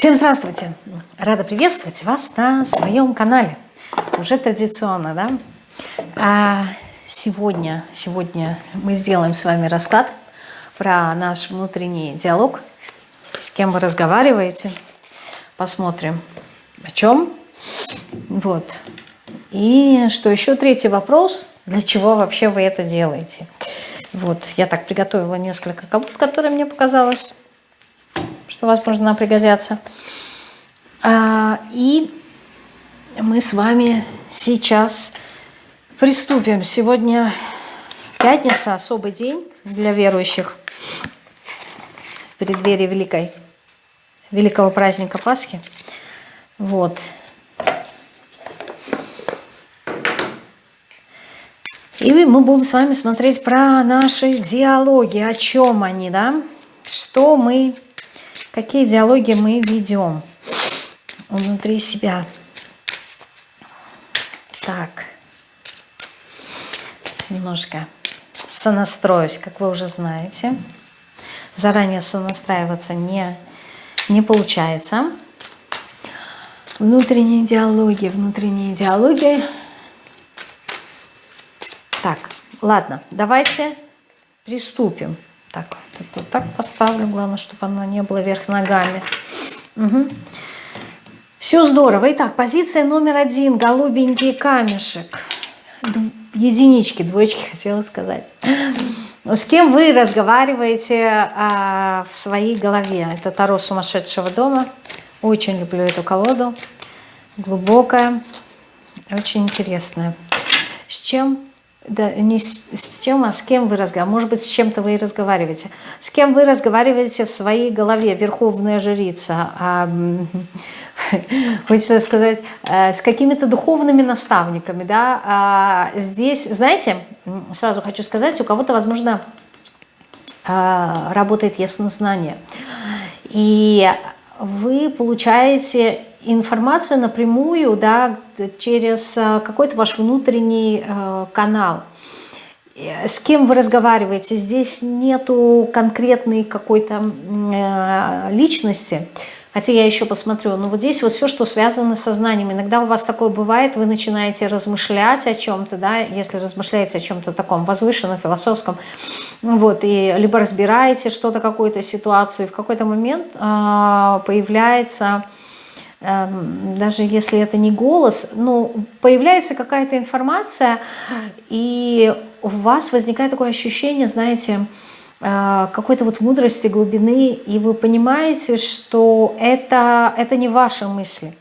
Всем здравствуйте! Рада приветствовать вас на своем канале. Уже традиционно, да? А сегодня, сегодня мы сделаем с вами расклад про наш внутренний диалог. С кем вы разговариваете. Посмотрим, о чем. Вот. И что еще третий вопрос. Для чего вообще вы это делаете? Вот, я так приготовила несколько колод, которые мне показалось что, возможно, пригодятся. А, и мы с вами сейчас приступим. Сегодня пятница, особый день для верующих в преддверии великой, великого праздника Пасхи. Вот. И мы будем с вами смотреть про наши диалоги, о чем они, да, что мы какие диалоги мы ведем внутри себя. Так, немножко сонастроюсь, как вы уже знаете. Заранее сонастраиваться не, не получается. Внутренние диалоги, внутренние диалоги. Так, ладно, давайте приступим. Так, вот так поставлю, главное, чтобы она не была вверх ногами. Угу. Все здорово. Итак, позиция номер один. Голубенький камешек. Д единички, двоечки хотела сказать. С кем вы разговариваете а, в своей голове? Это Таро сумасшедшего дома. Очень люблю эту колоду. Глубокая, очень интересная. С чем да, не с, с чем, а с кем вы разговариваете. Может быть, с чем-то вы и разговариваете. С кем вы разговариваете в своей голове, верховная жрица. А, хочется сказать, э, с какими-то духовными наставниками. Да? А здесь, знаете, сразу хочу сказать, у кого-то, возможно, а, работает яснознание. И вы получаете информацию напрямую, да, через э, какой-то ваш внутренний э, канал. С кем вы разговариваете, здесь нету конкретной какой-то э, личности, хотя я еще посмотрю, но вот здесь вот все, что связано с сознанием. Иногда у вас такое бывает, вы начинаете размышлять о чем-то, да, если размышляете о чем-то таком возвышенном, философском, вот, и либо разбираете что-то, какую-то ситуацию, и в какой-то момент э, появляется даже если это не голос, но появляется какая-то информация, и у вас возникает такое ощущение, знаете, э, какой-то вот мудрости, глубины, и вы понимаете, что это, это не ваши мысли.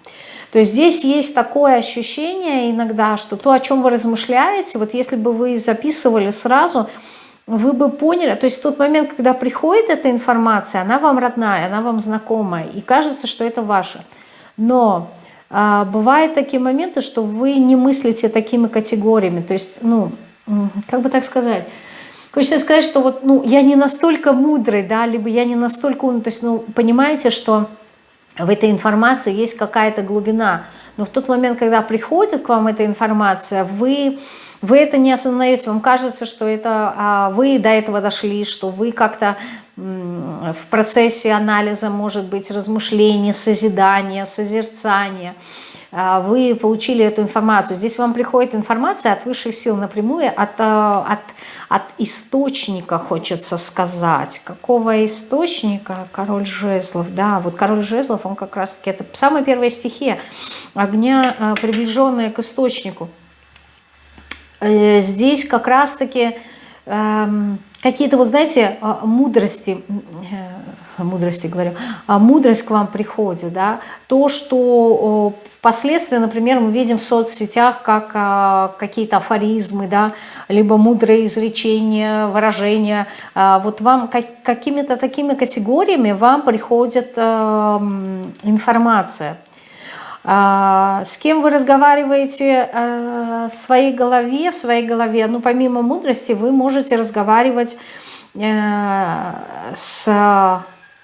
То есть здесь есть такое ощущение иногда, что то, о чем вы размышляете, вот если бы вы записывали сразу, вы бы поняли, то есть тот момент, когда приходит эта информация, она вам родная, она вам знакомая, и кажется, что это ваше. Но а, бывают такие моменты, что вы не мыслите такими категориями. То есть, ну, как бы так сказать... Хочется сказать, что вот, ну, я не настолько мудрый, да, либо я не настолько умный. То есть, ну, понимаете, что в этой информации есть какая-то глубина. Но в тот момент, когда приходит к вам эта информация, вы, вы это не осознаете. Вам кажется, что это а, вы до этого дошли, что вы как-то в процессе анализа может быть размышление, созидание, созерцание. А, вы получили эту информацию. Здесь вам приходит информация от высших сил напрямую, от, а, от, от источника, хочется сказать. Какого источника? Король жезлов. Да, вот король жезлов, он как раз-таки, это самая первая стихия огня, а, приближенная к источнику. Э, здесь как раз-таки эм, какие-то, вот знаете, а, мудрости, э, мудрости говорю, а, мудрость к вам приходит, да, то, что впоследствии, например, мы видим в соцсетях как а, какие-то афоризмы, да, либо мудрые изречения, выражения, вот вам какими-то такими категориями вам приходит информация, а, с кем вы разговариваете а, в своей голове, в своей голове, ну, помимо мудрости, вы можете разговаривать э, с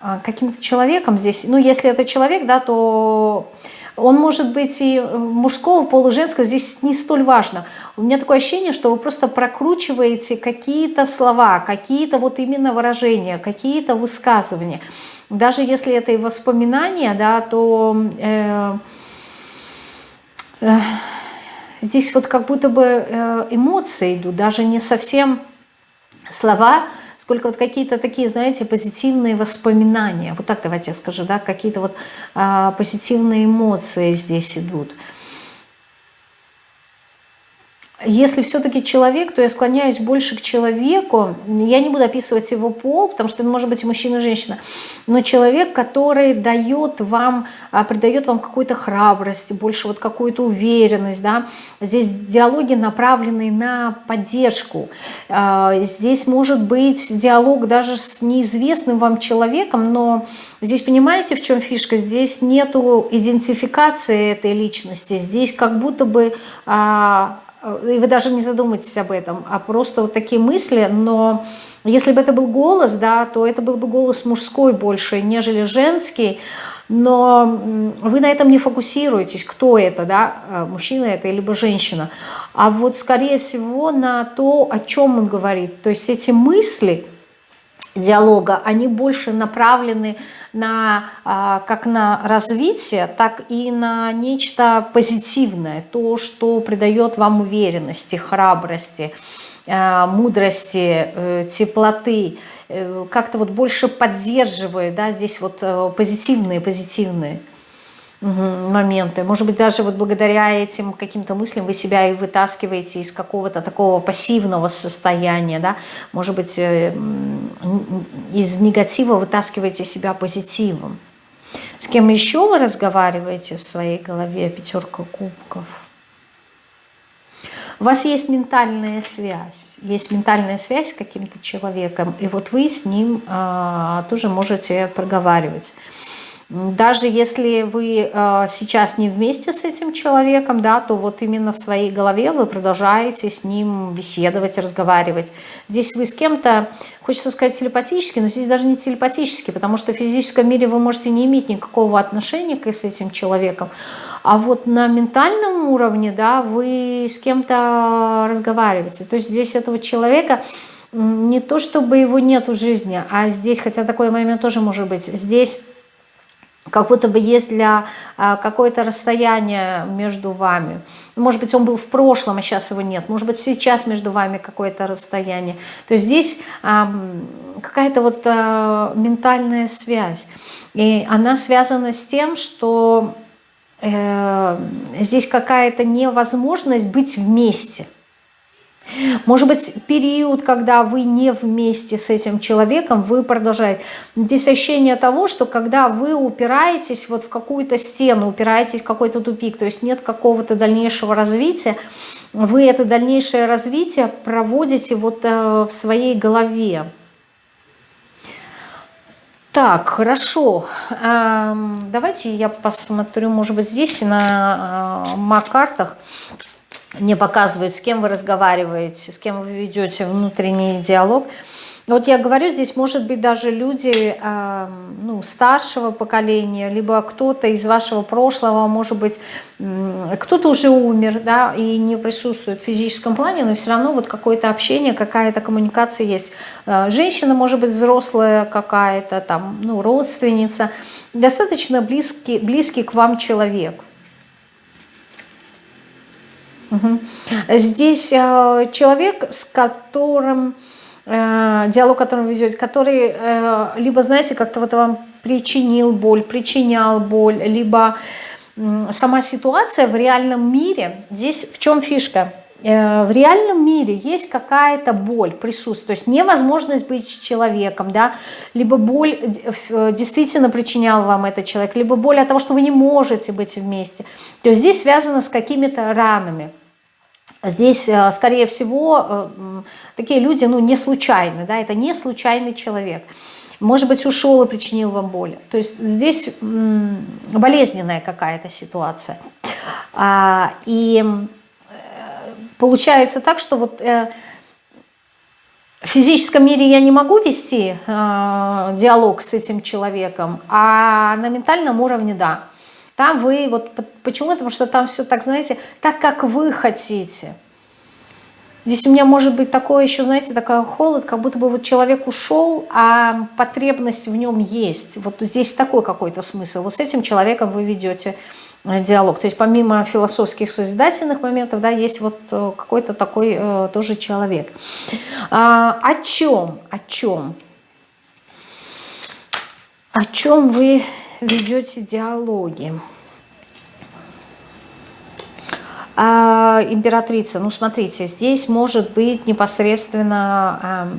а, каким-то человеком здесь. Ну, если это человек, да, то Он может быть и мужского, полуженского, здесь не столь важно. У меня такое ощущение, что вы просто прокручиваете какие-то слова, какие-то вот именно выражения, какие-то высказывания. Даже если это и воспоминания, да, то э, э, здесь вот как будто бы э, эмоции идут, даже не совсем слова, сколько вот какие-то такие, знаете, позитивные воспоминания. Вот так давайте я скажу, да, какие-то вот а, позитивные эмоции здесь идут. Если все-таки человек, то я склоняюсь больше к человеку. Я не буду описывать его пол, потому что это может быть мужчина, и женщина. Но человек, который дает вам, а, придает вам какую-то храбрость, больше вот какую-то уверенность. Да? Здесь диалоги направлены на поддержку. А, здесь может быть диалог даже с неизвестным вам человеком, но здесь понимаете, в чем фишка? Здесь нету идентификации этой личности. Здесь как будто бы а, и вы даже не задумаетесь об этом, а просто вот такие мысли, но если бы это был голос, да, то это был бы голос мужской больше, нежели женский, но вы на этом не фокусируетесь, кто это, да, э, мужчина это либо женщина, а вот скорее всего на то, о чем он говорит, то есть эти мысли диалога, они больше направлены на, а, как на развитие, так и на нечто позитивное, то, что придает вам уверенности, храбрости, а, мудрости, э, теплоты, э, как-то вот больше поддерживает, да, здесь вот э, позитивные, позитивные моменты. Может быть, даже вот благодаря этим каким-то мыслям вы себя и вытаскиваете из какого-то такого пассивного состояния, да, может быть, э, из негатива вытаскиваете себя позитивом. С кем еще вы разговариваете в своей голове, пятерка кубков? У вас есть ментальная связь, есть ментальная связь с каким-то человеком, и вот вы с ним а, тоже можете проговаривать. Даже если вы э, сейчас не вместе с этим человеком, да, то вот именно в своей голове вы продолжаете с ним беседовать, разговаривать. Здесь вы с кем-то, хочется сказать телепатически, но здесь даже не телепатически, потому что в физическом мире вы можете не иметь никакого отношения с этим человеком. А вот на ментальном уровне, да, вы с кем-то разговариваете. То есть здесь этого человека не то, чтобы его нет в жизни, а здесь, хотя такой момент тоже может быть, здесь как будто бы есть для а, какое-то расстояние между вами. Может быть, он был в прошлом, а сейчас его нет. Может быть, сейчас между вами какое-то расстояние. То есть здесь какая-то вот а, ментальная связь. И она связана с тем, что э, здесь какая-то невозможность быть вместе. Может быть, период, когда вы не вместе с этим человеком, вы продолжаете. Здесь ощущение того, что когда вы упираетесь вот в какую-то стену, упираетесь в какой-то тупик, то есть нет какого-то дальнейшего развития, вы это дальнейшее развитие проводите вот э, в своей голове. Так, хорошо. Эм, давайте я посмотрю, может быть, здесь на э, мак-картах не показывают, с кем вы разговариваете, с кем вы ведете внутренний диалог. Вот я говорю, здесь может быть даже люди э, ну, старшего поколения, либо кто-то из вашего прошлого, может быть, кто-то уже умер, да, и не присутствует в физическом плане, но все равно вот какое-то общение, какая-то коммуникация есть. Э, женщина, может быть, взрослая какая-то, там, ну, родственница, достаточно близкий, близкий к вам человек. Угу. Здесь э, человек, с которым э, диалог, который вы ведете, который э, либо, знаете, как-то вот вам причинил боль, причинял боль, либо сама ситуация в реальном мире. Здесь в чем фишка? Э, в реальном мире есть какая-то боль, присутствует, то есть невозможность быть человеком, да, либо боль э, действительно причинял вам этот человек, либо боль от того, что вы не можете быть вместе. То есть здесь связано с какими-то ранами. Здесь, э, скорее всего, такие люди, ну, не случайны, да, это не случайный человек. Может быть, ушел и причинил вам боль. То есть здесь болезненная какая-то ситуация. А, и получается так, что вот э, в физическом мире я не могу вести э, диалог с этим человеком, а на ментальном уровне да. Там вы, вот почему? Потому что там все так, знаете, так, как вы хотите. Здесь у меня может быть такое еще, знаете, такой холод, как будто бы вот человек ушел, а потребность в нем есть. Вот здесь такой какой-то смысл. Вот с этим человеком вы ведете диалог. То есть помимо философских созидательных моментов, да, есть вот э, какой-то такой э, тоже человек. А, о чем? О чем? О чем вы ведете диалоги? А, императрица, ну смотрите, здесь может быть непосредственно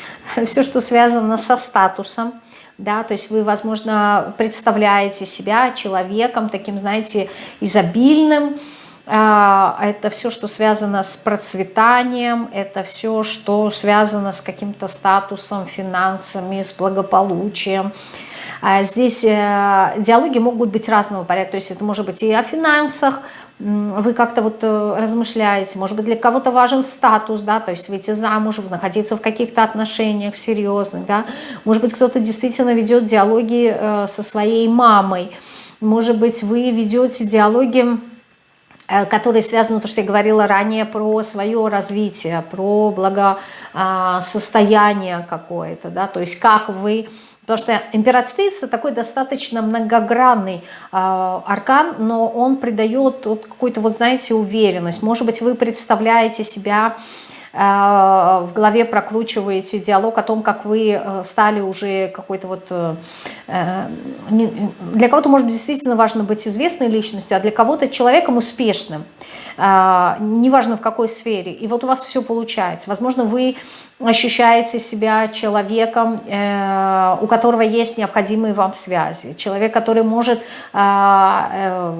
э, все, что связано со статусом, да, то есть вы, возможно, представляете себя человеком таким, знаете, изобильным, а, это все, что связано с процветанием, это все, что связано с каким-то статусом, финансами, с благополучием. А здесь э, диалоги могут быть разного порядка, то есть это может быть и о финансах, вы как-то вот э, размышляете, может быть, для кого-то важен статус, да, то есть выйти замуж, находиться в каких-то отношениях серьезных, да, может быть, кто-то действительно ведет диалоги э, со своей мамой, может быть, вы ведете диалоги, э, которые связаны, то, что я говорила ранее, про свое развитие, про благосостояние какое-то, да, то есть как вы Потому что императрица такой достаточно многогранный э, аркан, но он придает вот какую-то, вот знаете, уверенность. Может быть, вы представляете себя в голове прокручиваете диалог о том, как вы э, стали уже какой-то вот... Э, э для кого-то, может быть, действительно важно быть известной личностью, а для кого-то человеком успешным. Э, неважно в какой сфере. И вот у вас все получается. Возможно, вы ощущаете себя человеком, э, у которого есть необходимые вам связи, человек, который может э, э,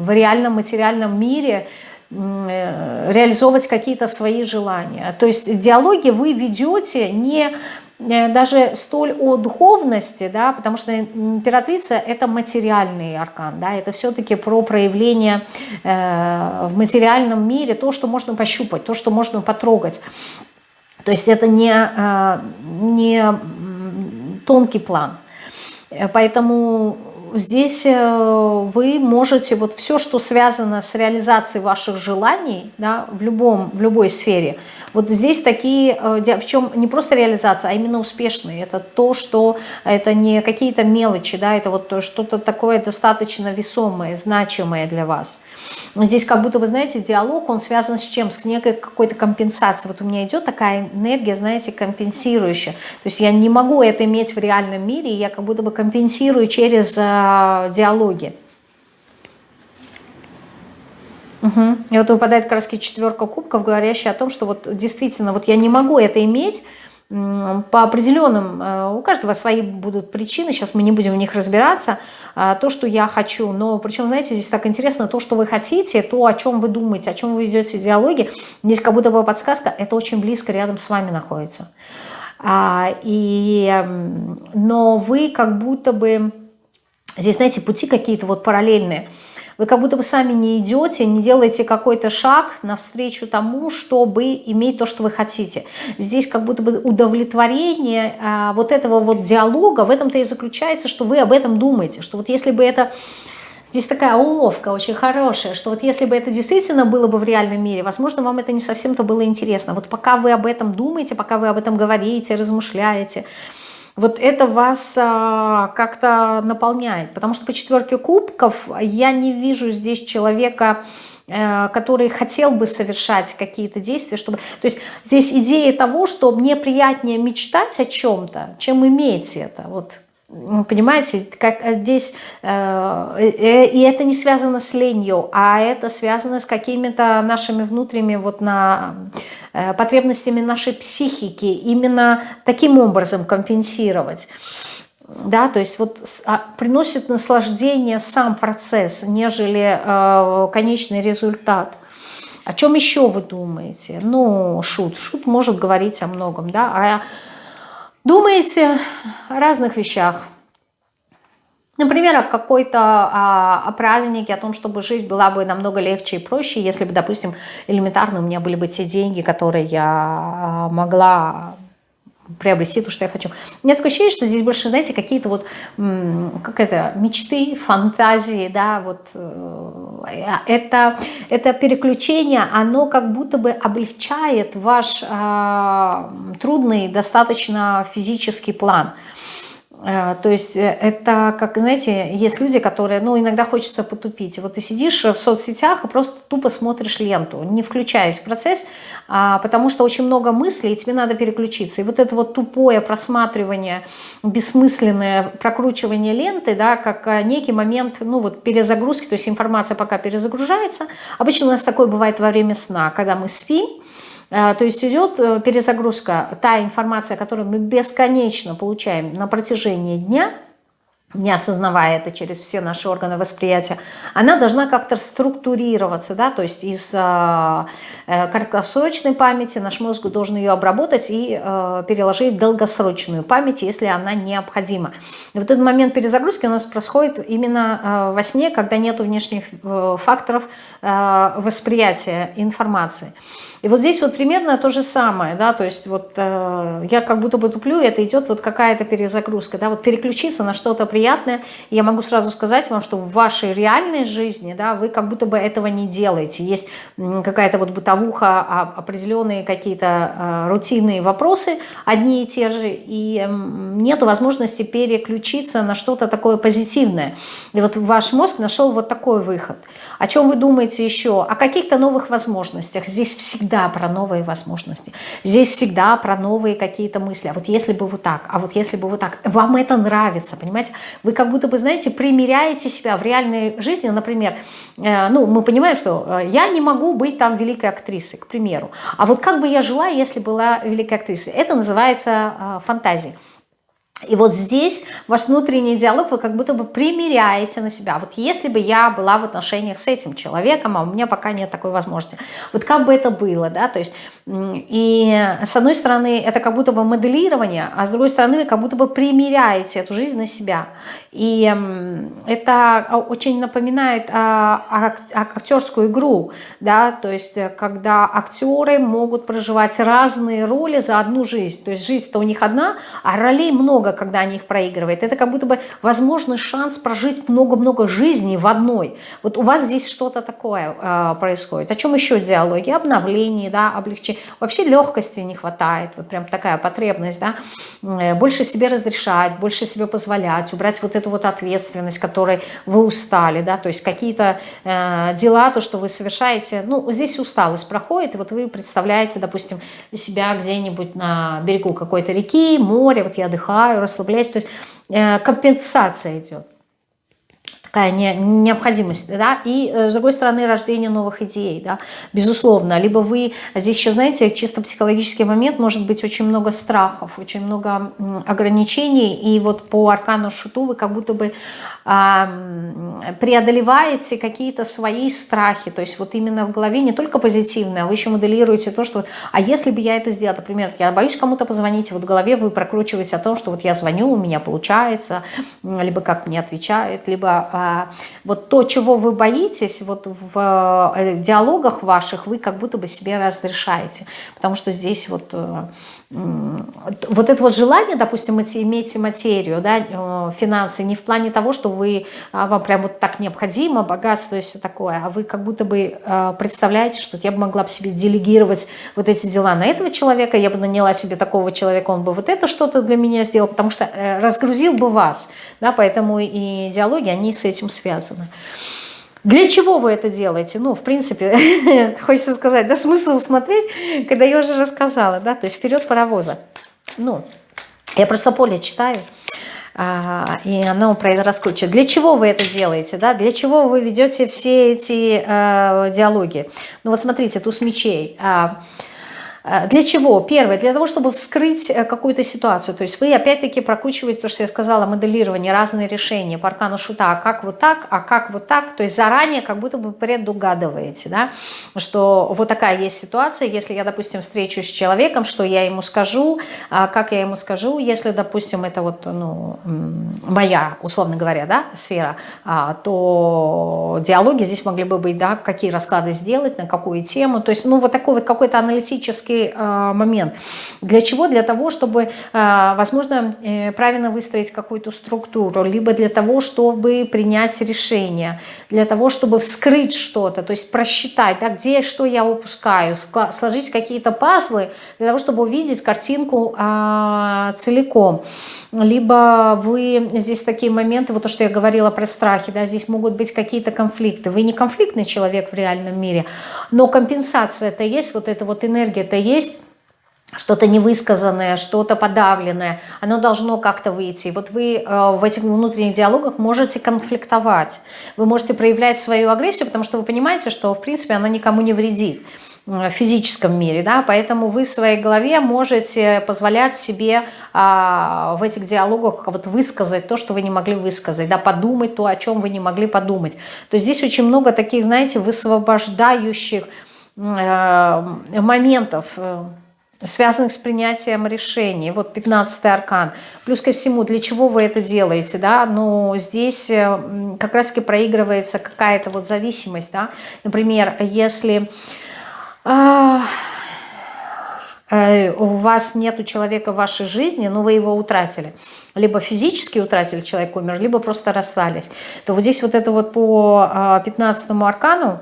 в реальном материальном мире реализовывать какие-то свои желания. То есть диалоги вы ведете не даже столь о духовности, да, потому что императрица – это материальный аркан, да, это все-таки про проявление э, в материальном мире, то, что можно пощупать, то, что можно потрогать. То есть это не, э, не тонкий план. Поэтому здесь э, вы можете вот все, что связано с реализацией ваших желаний да, в, любом, в любой сфере, вот здесь такие, э, причем не просто реализация, а именно успешные. Это то, что это не какие-то мелочи, да, это вот что-то такое достаточно весомое, значимое для вас. Здесь как будто, вы знаете, диалог, он связан с чем? С некой какой-то компенсацией. Вот у меня идет такая энергия, знаете, компенсирующая. То есть я не могу это иметь в реальном мире, я как будто бы компенсирую через э, диалоги. Угу. И вот выпадает как четверка кубков, говорящая о том, что вот действительно вот я не могу это иметь, по определенным, э, у каждого свои будут причины, сейчас мы не будем в них разбираться, а, то, что я хочу, но причем, знаете, здесь так интересно, то, что вы хотите, то, о чем вы думаете, о чем вы ведете диалоги, здесь как будто бы подсказка, это очень близко рядом с вами находится. А, и, но вы как будто бы, здесь, знаете, пути какие-то вот параллельные, вы как будто бы сами не идете, не делаете какой-то шаг навстречу тому, чтобы иметь то, что вы хотите. Здесь как будто бы удовлетворение а, вот этого вот диалога, в этом-то и заключается, что вы об этом думаете, что вот если бы это... Здесь такая уловка очень хорошая, что вот если бы это действительно было бы в реальном мире, возможно, вам это не совсем-то было интересно. Вот пока вы об этом думаете, пока вы об этом говорите, размышляете, вот это вас а, как-то наполняет. Потому что по четверке кубков я не вижу здесь человека, э, который хотел бы совершать какие-то действия, чтобы... То есть здесь идея того, что мне приятнее мечтать о чем-то, чем иметь это. Вот Понимаете, как э, здесь, э, э, и это не связано с ленью, а это связано с какими-то нашими внутренними вот на э, потребностями нашей психики, именно таким образом компенсировать. Да, то есть вот а, приносит наслаждение сам процесс, нежели э, конечный результат. О чем еще вы думаете? Ну, шут. Шут может говорить о многом, да, а Думаете о разных вещах. Например, о какой-то о, о празднике, о том, чтобы жизнь была бы намного легче и проще, если бы, допустим, элементарно у меня были бы те деньги, которые я а, могла приобрести то, что я хочу. У меня такое ощущение, что здесь больше, знаете, какие-то вот, как это, мечты, фантазии, да, вот э, это, это переключение, оно как будто бы облегчает ваш э, трудный достаточно физический план. Э, то есть э, это, как, знаете, есть люди, которые, ну, иногда хочется потупить. Вот ты сидишь в соцсетях и просто тупо смотришь ленту, не включаясь в процесс, а, потому что очень много мыслей, и тебе надо переключиться. И вот это вот тупое просматривание, бессмысленное прокручивание ленты, да, как э, некий момент, ну, вот перезагрузки, то есть информация пока перезагружается. Обычно у нас такое бывает во время сна, когда мы спим, то есть идет э, перезагрузка, та информация, которую мы бесконечно получаем на протяжении дня, не осознавая это через все наши органы восприятия, она должна как-то структурироваться, да, то есть из э, э, краткосрочной памяти наш мозг должен ее обработать и э, переложить в долгосрочную память, если она необходима. И вот этот момент перезагрузки у нас происходит именно э, во сне, когда нет внешних э, факторов э, восприятия информации. И вот здесь вот примерно то же самое, да, то есть вот э, я как будто бы туплю, это идет вот какая-то перезагрузка, да, вот переключиться на что-то приятное. Я могу сразу сказать вам, что в вашей реальной жизни, да, вы как будто бы этого не делаете. Есть какая-то вот бытовуха, а, определенные какие-то э, рутинные вопросы, одни и те же, и э, нету возможности переключиться на что-то такое позитивное. И вот ваш мозг нашел вот такой выход. О чем вы думаете еще? О каких-то новых возможностях. Здесь всегда всегда про новые возможности. Здесь всегда про новые какие-то мысли. А вот если бы вот так, а вот если бы вот так. Вам это нравится, понимаете? Вы как будто бы, знаете, примеряете себя в реальной жизни. Например, э, ну, мы понимаем, что э, я не могу быть там великой актрисой, к примеру. А вот как бы я жила, если была великой актрисой? Это называется э, фантазия. И вот здесь ваш внутренний диалог вы как будто бы примеряете на себя. Вот если бы я была в отношениях с этим человеком, а у меня пока нет такой возможности, вот как бы это было, да, то есть, и с одной стороны это как будто бы моделирование, а с другой стороны вы как будто бы примеряете эту жизнь на себя. И это очень напоминает а, а, а, актерскую игру, да, то есть э, когда актеры могут проживать разные роли за одну жизнь, то есть жизнь-то у них одна, а ролей много, много, когда они их проигрывают. Это как будто бы возможный шанс прожить много-много жизней в одной. Вот у вас здесь что-то такое э, происходит. О чем еще диалоги? Обновлении, да, облегчении. Вообще легкости не хватает. Вот прям такая потребность, да. Э, больше себе разрешать, больше себе позволять, убрать вот эту вот ответственность, которой вы устали, да, то есть какие-то э, дела, то, что вы совершаете, ну, здесь усталость проходит, и вот вы представляете, допустим, себя где-нибудь на берегу какой-то реки, море, вот я отдыхаю, расслабляюсь. То есть э, компенсация идет такая не, необходимость, да, и э, с другой стороны рождение новых идей, да, безусловно, либо вы, здесь еще, знаете, чисто психологический момент, может быть очень много страхов, очень много ограничений, и вот по аркану шуту вы как будто бы преодолеваете какие-то свои страхи, то есть вот именно в голове не только позитивное, а вы еще моделируете то, что а если бы я это сделала, например, я боюсь кому-то позвонить, вот в голове вы прокручиваете о том, что вот я звоню, у меня получается, либо как мне отвечают, либо а, вот то, чего вы боитесь, вот в э, диалогах ваших вы как будто бы себе разрешаете, потому что здесь вот э, вот это вот желание, допустим, иметь материю, да, э, финансы, не в плане того, что вы, а, вам прям вот так необходимо, богатство и все такое, а вы как будто бы э, представляете, что я бы могла бы себе делегировать вот эти дела на этого человека, я бы наняла себе такого человека, он бы вот это что-то для меня сделал, потому что э, разгрузил бы вас, да, поэтому и диалоги, они с этим связаны. Для чего вы это делаете? Ну, в принципе, хочется сказать, да, смысл смотреть, когда я уже рассказала, да, то есть вперед паровоза. Ну, я просто поле читаю, а, и оно про это раскручивает. Для чего вы это делаете, да? Для чего вы ведете все эти э, диалоги? Ну, вот смотрите, туз мечей. Э, для чего? Первое, для того, чтобы вскрыть э, какую-то ситуацию. То есть вы опять-таки прокручиваете то, что я сказала, моделирование, разные решения по аркану шута, а как вот так, а как вот так. То есть заранее как будто бы предугадываете, да, что вот такая есть ситуация, если я, допустим, встречусь с человеком, что я ему скажу, а как я ему скажу, если, допустим, это вот, ну, моя, условно говоря, да, сфера, а, то диалоги здесь могли бы быть, да, какие расклады сделать, на какую тему. То есть, ну, вот такой вот какой-то аналитический интересный э, момент. Для чего? Для того, чтобы, э, возможно, э, правильно выстроить какую-то структуру, либо для того, чтобы принять решение, для того, чтобы вскрыть что-то, то есть просчитать, да, где что я упускаю, сложить какие-то пазлы для того, чтобы увидеть картинку э, целиком либо вы здесь такие моменты, вот то, что я говорила про страхи, да, здесь могут быть какие-то конфликты. Вы не конфликтный человек в реальном мире, но компенсация это есть, вот эта вот энергия это есть, что-то невысказанное, что-то подавленное, оно должно как-то выйти. Вот вы э, в этих внутренних диалогах можете конфликтовать, вы можете проявлять свою агрессию, потому что вы понимаете, что в принципе она никому не вредит в физическом мире, да, поэтому вы в своей голове можете позволять себе а, в этих диалогах вот высказать то, что вы не могли высказать, да, подумать то, о чем вы не могли подумать. То есть здесь очень много таких, знаете, высвобождающих э, моментов, э, связанных с принятием решений. Вот 15 аркан. Плюс ко всему, для чего вы это делаете, да, но здесь э, как раз-таки проигрывается какая-то вот зависимость, да. Например, если а, э, у вас нету человека в вашей жизни, но вы его утратили, либо физически утратили, человек умер, либо просто расстались, то вот здесь вот это вот по 15 а, аркану,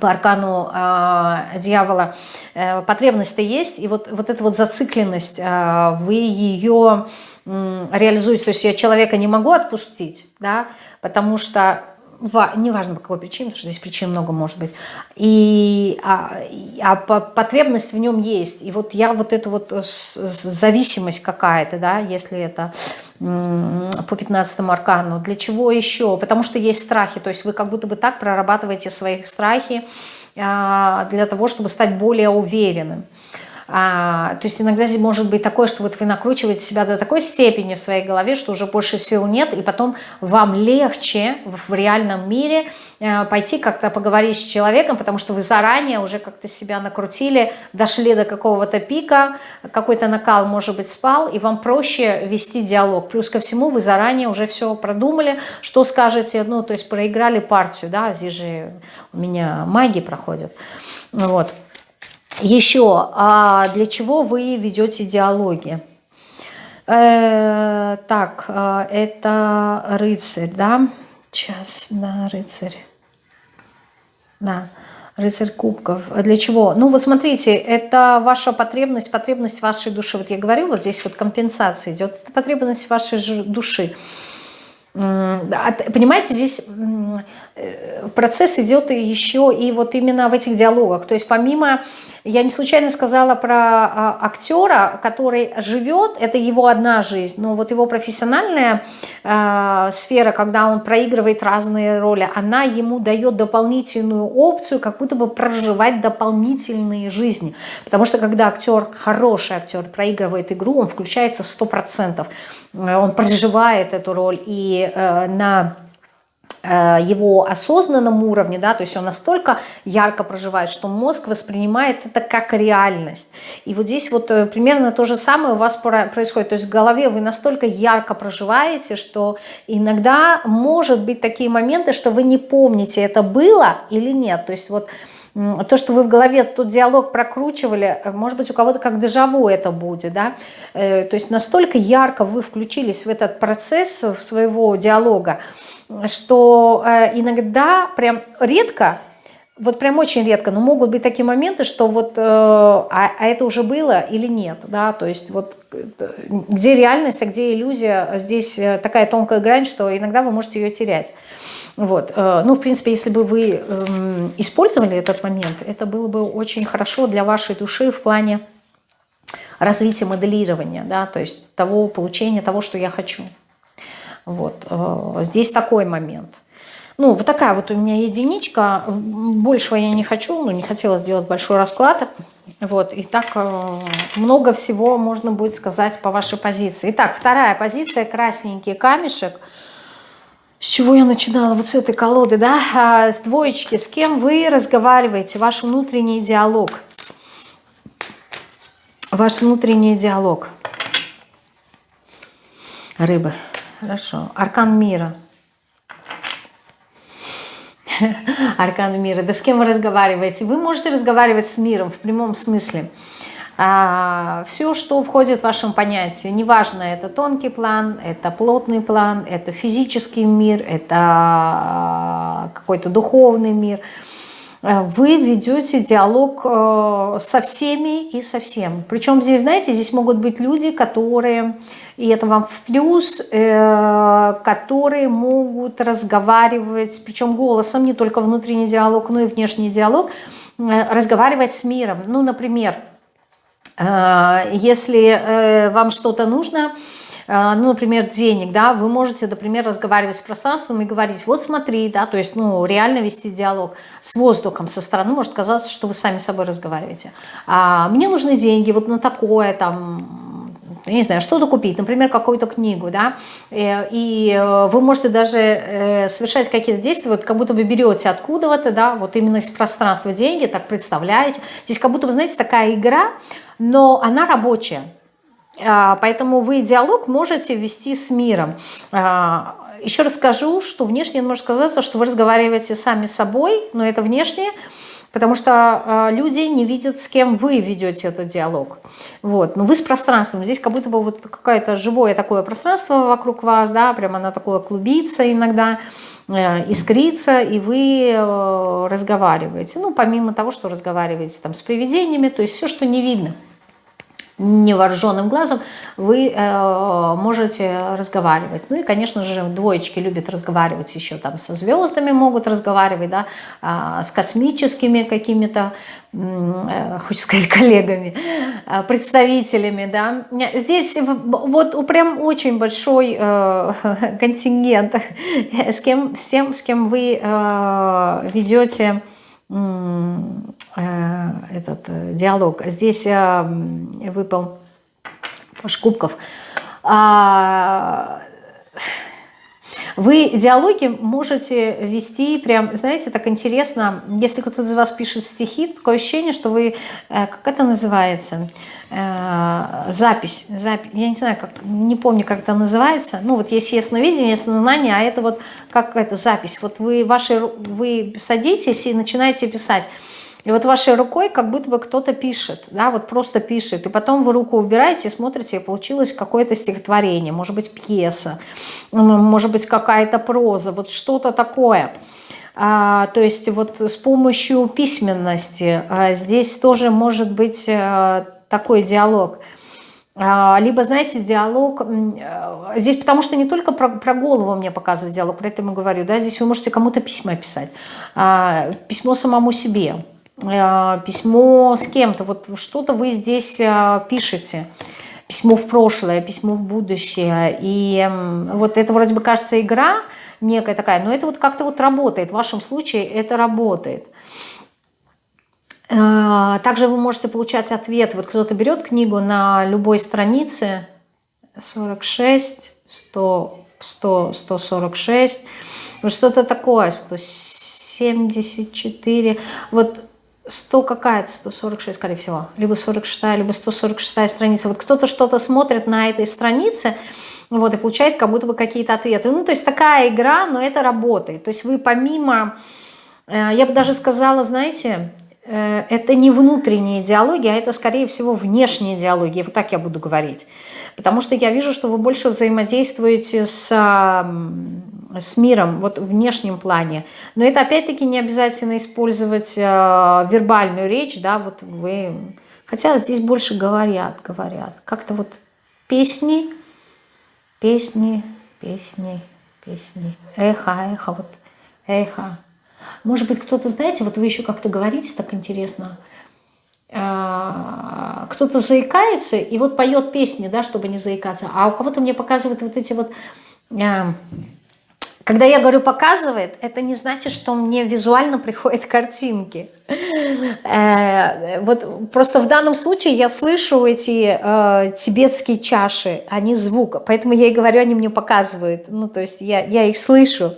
по аркану э, дьявола э, потребность-то есть, и вот, вот эта вот зацикленность, э, вы ее э, реализуете, то есть я человека не могу отпустить, да, потому что неважно по какой причине, потому что здесь причин много может быть, и, а, а потребность в нем есть. И вот я вот эту вот зависимость какая-то, да, если это по 15 аркану, для чего еще? Потому что есть страхи, то есть вы как будто бы так прорабатываете свои страхи а, для того, чтобы стать более уверенным. А, то есть иногда может быть такое, что вот вы накручиваете себя до такой степени в своей голове, что уже больше сил нет, и потом вам легче в реальном мире э, пойти как-то поговорить с человеком, потому что вы заранее уже как-то себя накрутили, дошли до какого-то пика, какой-то накал, может быть, спал, и вам проще вести диалог. Плюс ко всему вы заранее уже все продумали, что скажете, ну, то есть проиграли партию, да, здесь же у меня маги проходят, вот. Еще, а для чего вы ведете диалоги? Э, так, э, это рыцарь, да? Сейчас, да, рыцарь. Да, рыцарь кубков. Для чего? Ну вот смотрите, это ваша потребность, потребность вашей души. Вот я говорю, вот здесь вот компенсация идет. Это потребность вашей души. Понимаете, здесь процесс идет еще и вот именно в этих диалогах. То есть помимо, я не случайно сказала про а, актера, который живет, это его одна жизнь, но вот его профессиональная э, сфера, когда он проигрывает разные роли, она ему дает дополнительную опцию, как будто бы проживать дополнительные жизни. Потому что когда актер, хороший актер, проигрывает игру, он включается 100%. Э, он проживает эту роль и э, на э, его осознанном уровне, да, то есть он настолько ярко проживает, что мозг воспринимает это как реальность. И вот здесь вот примерно то же самое у вас происходит, то есть в голове вы настолько ярко проживаете, что иногда может быть такие моменты, что вы не помните, это было или нет, то есть вот то, что вы в голове тот диалог прокручивали, э, может быть, у кого-то как дежаву это будет, да, э, то есть настолько ярко вы включились в этот процесс своего диалога, что э, иногда прям редко, вот прям очень редко, но могут быть такие моменты, что вот, а, а это уже было или нет, да, то есть вот где реальность, а где иллюзия, здесь такая тонкая грань, что иногда вы можете ее терять. Вот. Э, ну, в принципе, если бы вы эм, использовали этот момент, это было бы очень хорошо для вашей души в плане развития моделирования, да, то есть того получения того, что я хочу. Вот. Э, здесь такой момент. Ну, вот такая вот у меня единичка. Большего я не хочу, ну, не хотела сделать большой расклад. Вот, и так э, много всего можно будет сказать по вашей позиции. Итак, вторая позиция, красненький камешек – с чего я начинала? Вот с этой колоды, да? А, с двоечки. С кем вы разговариваете? Ваш внутренний диалог. Ваш внутренний диалог. Рыбы. Хорошо. Аркан мира. Аркан мира. Да с кем вы разговариваете? Вы можете разговаривать с миром в прямом смысле. А, все, что входит в вашем понятии, неважно, это тонкий план, это плотный план, это физический мир, это а, какой-то духовный мир, вы ведете диалог э, со всеми и со всем. Причем здесь, знаете, здесь могут быть люди, которые и это вам в плюс, э, которые могут разговаривать, причем голосом, не только внутренний диалог, но и внешний диалог, э, разговаривать с миром. Ну, например, э, если вам что-то нужно, ну, например, денег, да, вы можете, например, разговаривать с пространством и говорить, вот смотри, да, то есть, ну, реально вести диалог с воздухом со стороны, может казаться, что вы сами с собой разговариваете. А, мне нужны деньги вот на такое, там, я не знаю, что-то купить, например, какую-то книгу, да, э, и э, вы можете даже э, совершать какие-то действия, вот как будто вы берете откуда-то, да, вот именно из пространства деньги, так представляете. Здесь как будто, вы знаете, такая игра, но она рабочая. А, поэтому вы диалог можете вести с миром. А, еще раз скажу, что внешне может казаться, что вы разговариваете сами с собой, но это внешне, Потому что э, люди не видят, с кем вы ведете этот диалог. Вот. Но вы с пространством. Здесь как будто бы вот какое-то живое такое пространство вокруг вас, да, прямо оно такое клубится иногда, э, искрится, и вы э, разговариваете. Ну, помимо того, что разговариваете там с привидениями, то есть все, что не видно невооруженным глазом вы э, можете разговаривать. Ну и, конечно же, двоечки любят разговаривать еще там со звездами, могут разговаривать, да, э, с космическими какими-то, э, хочется сказать, коллегами, э, представителями, да. Здесь вот прям очень большой э, контингент с, кем, с тем, с кем вы э, ведете этот э, диалог. Здесь э, выпал паш кубков. Вы диалоги можете вести прям, знаете, так интересно, если кто-то из вас пишет стихи, такое ощущение, что вы, как это называется, запись, запись, я не знаю, как, не помню, как это называется, ну вот есть ясновидение, яснознание, а это вот как это запись, вот вы, ваши, вы садитесь и начинаете писать, и вот вашей рукой как будто бы кто-то пишет, да, вот просто пишет. И потом вы руку убираете и смотрите, и получилось какое-то стихотворение, может быть, пьеса, может быть, какая-то проза, вот что-то такое. А, то есть вот с помощью письменности а, здесь тоже может быть а, такой диалог. А, либо, знаете, диалог, а, здесь потому что не только про, про голову мне показывает диалог, про это я говорю, да, здесь вы можете кому-то письма писать, а, письмо самому себе, Э, письмо с кем-то, вот что-то вы здесь э, пишете, письмо в прошлое, письмо в будущее, и вот это вроде бы кажется игра некая такая, но это вот как-то вот работает, в вашем случае это работает. Э, также вы можете получать ответ, вот кто-то берет книгу на любой странице, 46, 100, 100 146, что-то такое, 174, вот 100 какая-то, 146, скорее всего, либо 46, либо 146 страница. Вот кто-то что-то смотрит на этой странице, вот, и получает как будто бы какие-то ответы. Ну, то есть такая игра, но это работает. То есть вы помимо, э, я бы даже сказала, знаете, э, это не внутренние диалоги, а это, скорее всего, внешние диалоги. Вот так я буду говорить. Потому что я вижу, что вы больше взаимодействуете с с миром, вот в внешнем плане. Но это опять-таки не обязательно использовать э, вербальную речь, да, вот вы... Хотя здесь больше говорят, говорят. Как-то вот песни, песни, песни, песни, эхо, эхо, вот эхо. Может быть, кто-то, знаете, вот вы еще как-то говорите так интересно, кто-то заикается и вот поет песни, да, чтобы не заикаться, а у кого-то мне показывают вот эти вот э, когда я говорю «показывает», это не значит, что мне визуально приходят картинки. Э, вот просто в данном случае я слышу эти э, тибетские чаши, они звук, поэтому я и говорю, они мне показывают. Ну, то есть я их слышу.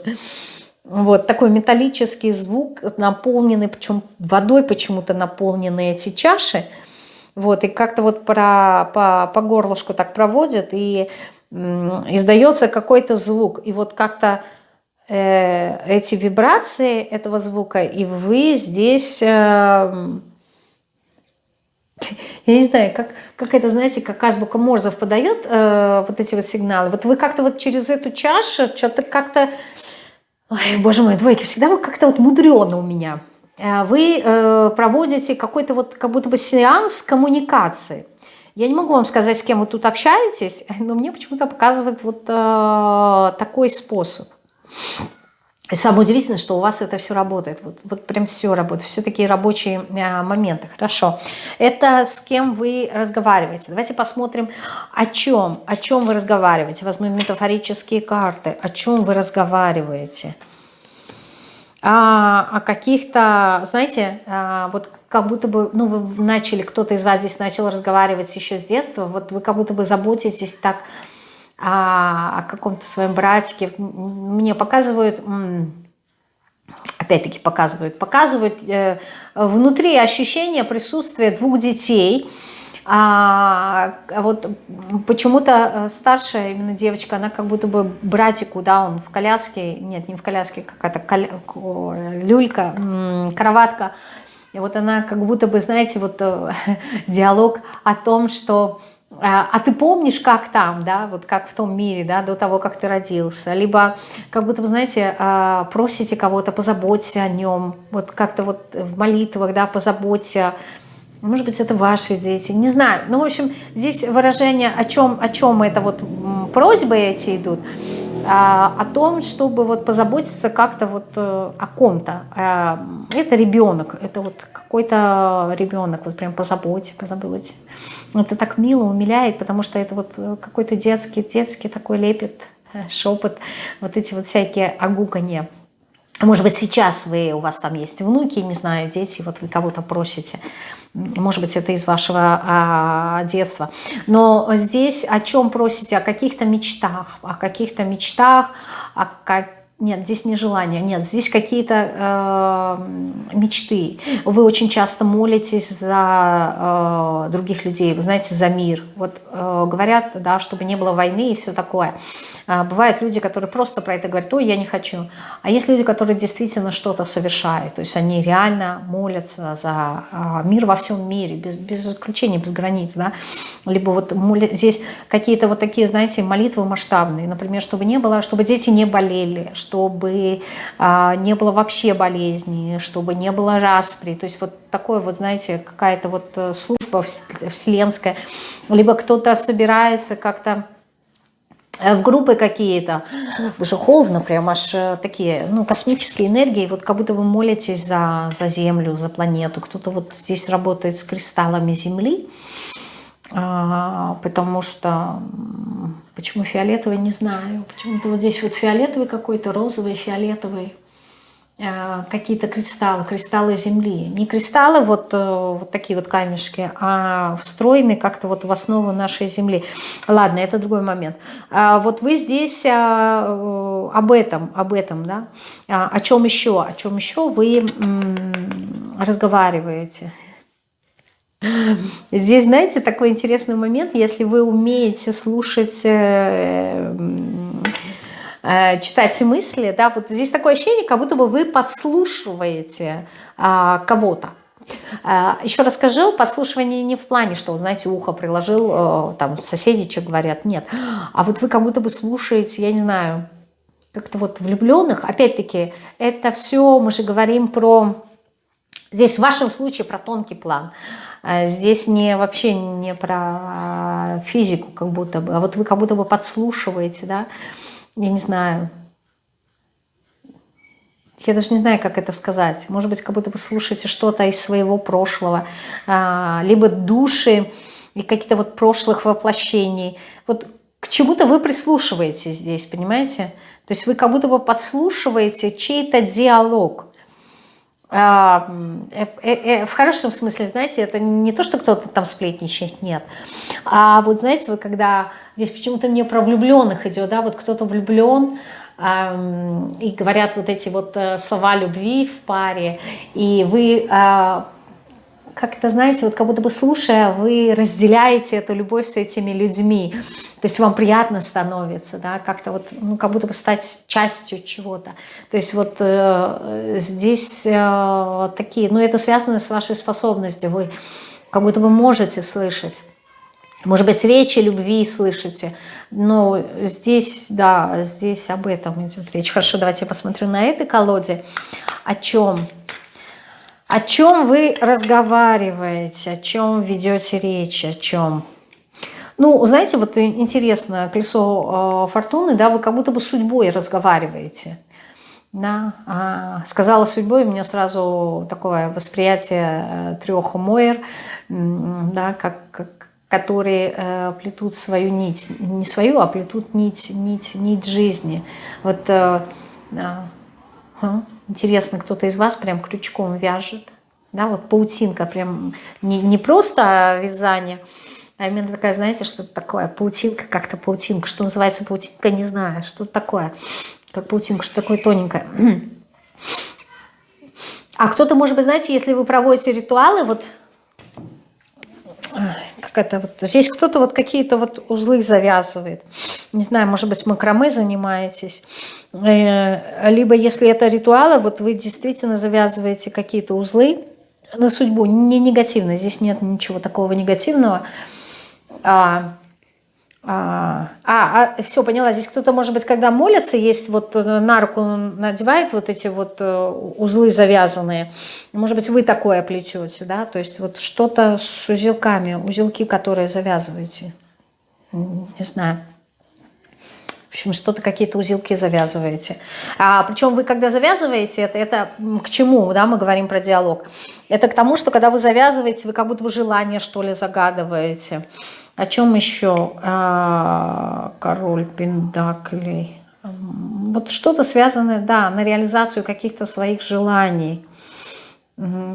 Вот такой металлический звук, наполненный, причем водой почему-то наполнены эти чаши. Вот, и как-то вот про, по, по горлышку так проводят, и издается какой-то звук. И вот как-то эти вибрации этого звука, и вы здесь я не знаю, как, как это, знаете, как азбука Морзов подает э, вот эти вот сигналы. Вот вы как-то вот через эту чашу что-то как-то... Ой, боже мой, двойки, всегда вы как-то вот мудрено у меня. Э, вы э, проводите какой-то вот как будто бы сеанс коммуникации. Я не могу вам сказать, с кем вы тут общаетесь, но мне почему-то показывает вот э, такой способ. И самое удивительное, что у вас это все работает. Вот, вот прям все работает. Все такие рабочие а, моменты. Хорошо. Это с кем вы разговариваете. Давайте посмотрим, о чем. О чем вы разговариваете. Возьмем метафорические карты. О чем вы разговариваете. А, о каких-то, знаете, а, вот как будто бы, ну, вы начали, кто-то из вас здесь начал разговаривать еще с детства, вот вы как будто бы заботитесь так о, о каком-то своем братике. Мне показывают, опять-таки показывают, показывают э, внутри ощущение присутствия двух детей. А, а вот почему-то старшая именно девочка, она как будто бы братику, да, он в коляске, нет, не в коляске, какая-то коля... люлька, кроватка. И вот она как будто бы, знаете, вот э, диалог о том, что а, а ты помнишь, как там, да, вот как в том мире, да, до того, как ты родился, либо как будто, знаете, а, просите кого-то, позаботься о нем, вот как-то вот в молитвах, да, позаботься, может быть, это ваши дети, не знаю. Ну, в общем, здесь выражение, о чем, о чем это вот просьбы эти идут, о том, чтобы вот позаботиться как-то вот э, о ком-то. Это ребенок, это вот какой-то ребенок, вот прям позаботься, позаботься. Это так мило, умиляет, потому что это вот э, какой-то детский, детский такой лепет, э, шепот, вот эти вот всякие огуканья. Может быть, сейчас вы, у вас там есть внуки, не знаю, дети, вот вы кого-то просите. Может быть, это из вашего а, детства. Но здесь о чем просите? О каких-то мечтах, о каких-то мечтах, о каких нет, здесь не желание, нет, здесь какие-то э, мечты. Вы очень часто молитесь за э, других людей, вы знаете, за мир. Вот э, говорят, да, чтобы не было войны и все такое. А, бывают люди, которые просто про это говорят, ой, я не хочу. А есть люди, которые действительно что-то совершают. То есть они реально молятся за а, мир во всем мире, без, без исключения, без границ. Да? Либо вот здесь какие-то вот такие, знаете, молитвы масштабные. Например, чтобы не было, чтобы дети не болели, чтобы а, не было вообще болезней, чтобы не было распри. То есть вот такое вот, знаете, какая-то вот э, служба вселенская. Либо кто-то собирается как-то Э, в группы какие-то, уже холодно, прям аж э, такие, ну, космические энергии, вот как будто вы молитесь за, за Землю, за планету. Кто-то вот здесь работает с кристаллами Земли, потому что, почему фиолетовый, не знаю, почему-то вот здесь вот фиолетовый какой-то, розовый, фиолетовый. Э, какие-то кристаллы, кристаллы Земли. Не кристаллы, вот, э, вот такие вот камешки, а встроенные как-то вот в основу нашей Земли. Ладно, это другой момент. А вот вы здесь э, об этом, об этом, да? А о чем еще? О чем еще вы разговариваете? Здесь, знаете, такой интересный момент, если вы умеете слушать Э, читать мысли, да, вот здесь такое ощущение, как будто бы вы подслушиваете а, кого-то. А, еще раз скажу, подслушивание не в плане, что, знаете, ухо приложил, а, там соседи что говорят, нет. А вот вы как будто бы слушаете, я не знаю, как-то вот влюбленных. Опять-таки, это все, мы же говорим про, здесь в вашем случае про тонкий план. Здесь не вообще не про физику как будто бы, а вот вы как будто бы подслушиваете, да, я не знаю, я даже не знаю, как это сказать. Может быть, как будто вы слушаете что-то из своего прошлого, а, либо души и какие-то вот прошлых воплощений. Вот к чему-то вы прислушиваетесь здесь, понимаете? То есть вы как будто бы подслушиваете чей-то диалог. А, э, э, э, в хорошем смысле, знаете, это не то, что кто-то там сплетничает, нет. А вот знаете, вот когда здесь почему-то мне про влюбленных идет, да, вот кто-то влюблен, и говорят вот эти вот слова любви в паре, и вы как-то, знаете, вот как будто бы слушая, вы разделяете эту любовь с этими людьми. То есть вам приятно становится, да, как-то вот, ну, как будто бы стать частью чего-то. То есть вот э, здесь э, такие, ну, это связано с вашей способностью, вы как будто бы можете слышать. Может быть, речи любви слышите, но здесь, да, здесь об этом идет речь. Хорошо, давайте я посмотрю на этой колоде. О чем? О чем вы разговариваете, о чем ведете речь, о чем? Ну, знаете, вот интересно, колесо э, фортуны, да, вы как будто бы судьбой разговариваете. Да, а, сказала судьбой, у меня сразу такое восприятие э, трех Мойер, да, как, как, которые э, плетут свою нить, не свою, а плетут нить, нить, нить жизни. Вот э, э, интересно, кто-то из вас прям крючком вяжет, да, вот паутинка, прям не, не просто вязание, а именно такая, знаете, что-то такое, паутинка, как-то паутинка. Что называется паутинка, не знаю, что такое. Как паутинка, что такое тоненькое. А кто-то, может быть, знаете, если вы проводите ритуалы, вот как это вот, здесь кто-то вот какие-то вот узлы завязывает. Не знаю, может быть, макраме занимаетесь. Э, либо если это ритуалы, вот вы действительно завязываете какие-то узлы на судьбу, не негативно, здесь нет ничего такого негативного. А, а, а, а все, поняла, здесь кто-то, может быть, когда молится, есть вот э, на руку надевает вот эти вот э, узлы завязанные, может быть, вы такое плетете, да, то есть вот что-то с узелками, узелки, которые завязываете, не знаю. В общем, что-то какие-то узелки завязываете. А, причем вы, когда завязываете, это, это к чему, да, мы говорим про диалог? Это к тому, что когда вы завязываете, вы как будто бы желание, что ли, загадываете. О чем еще? А, король Пендаклей. Вот что-то связанное, да, на реализацию каких-то своих желаний.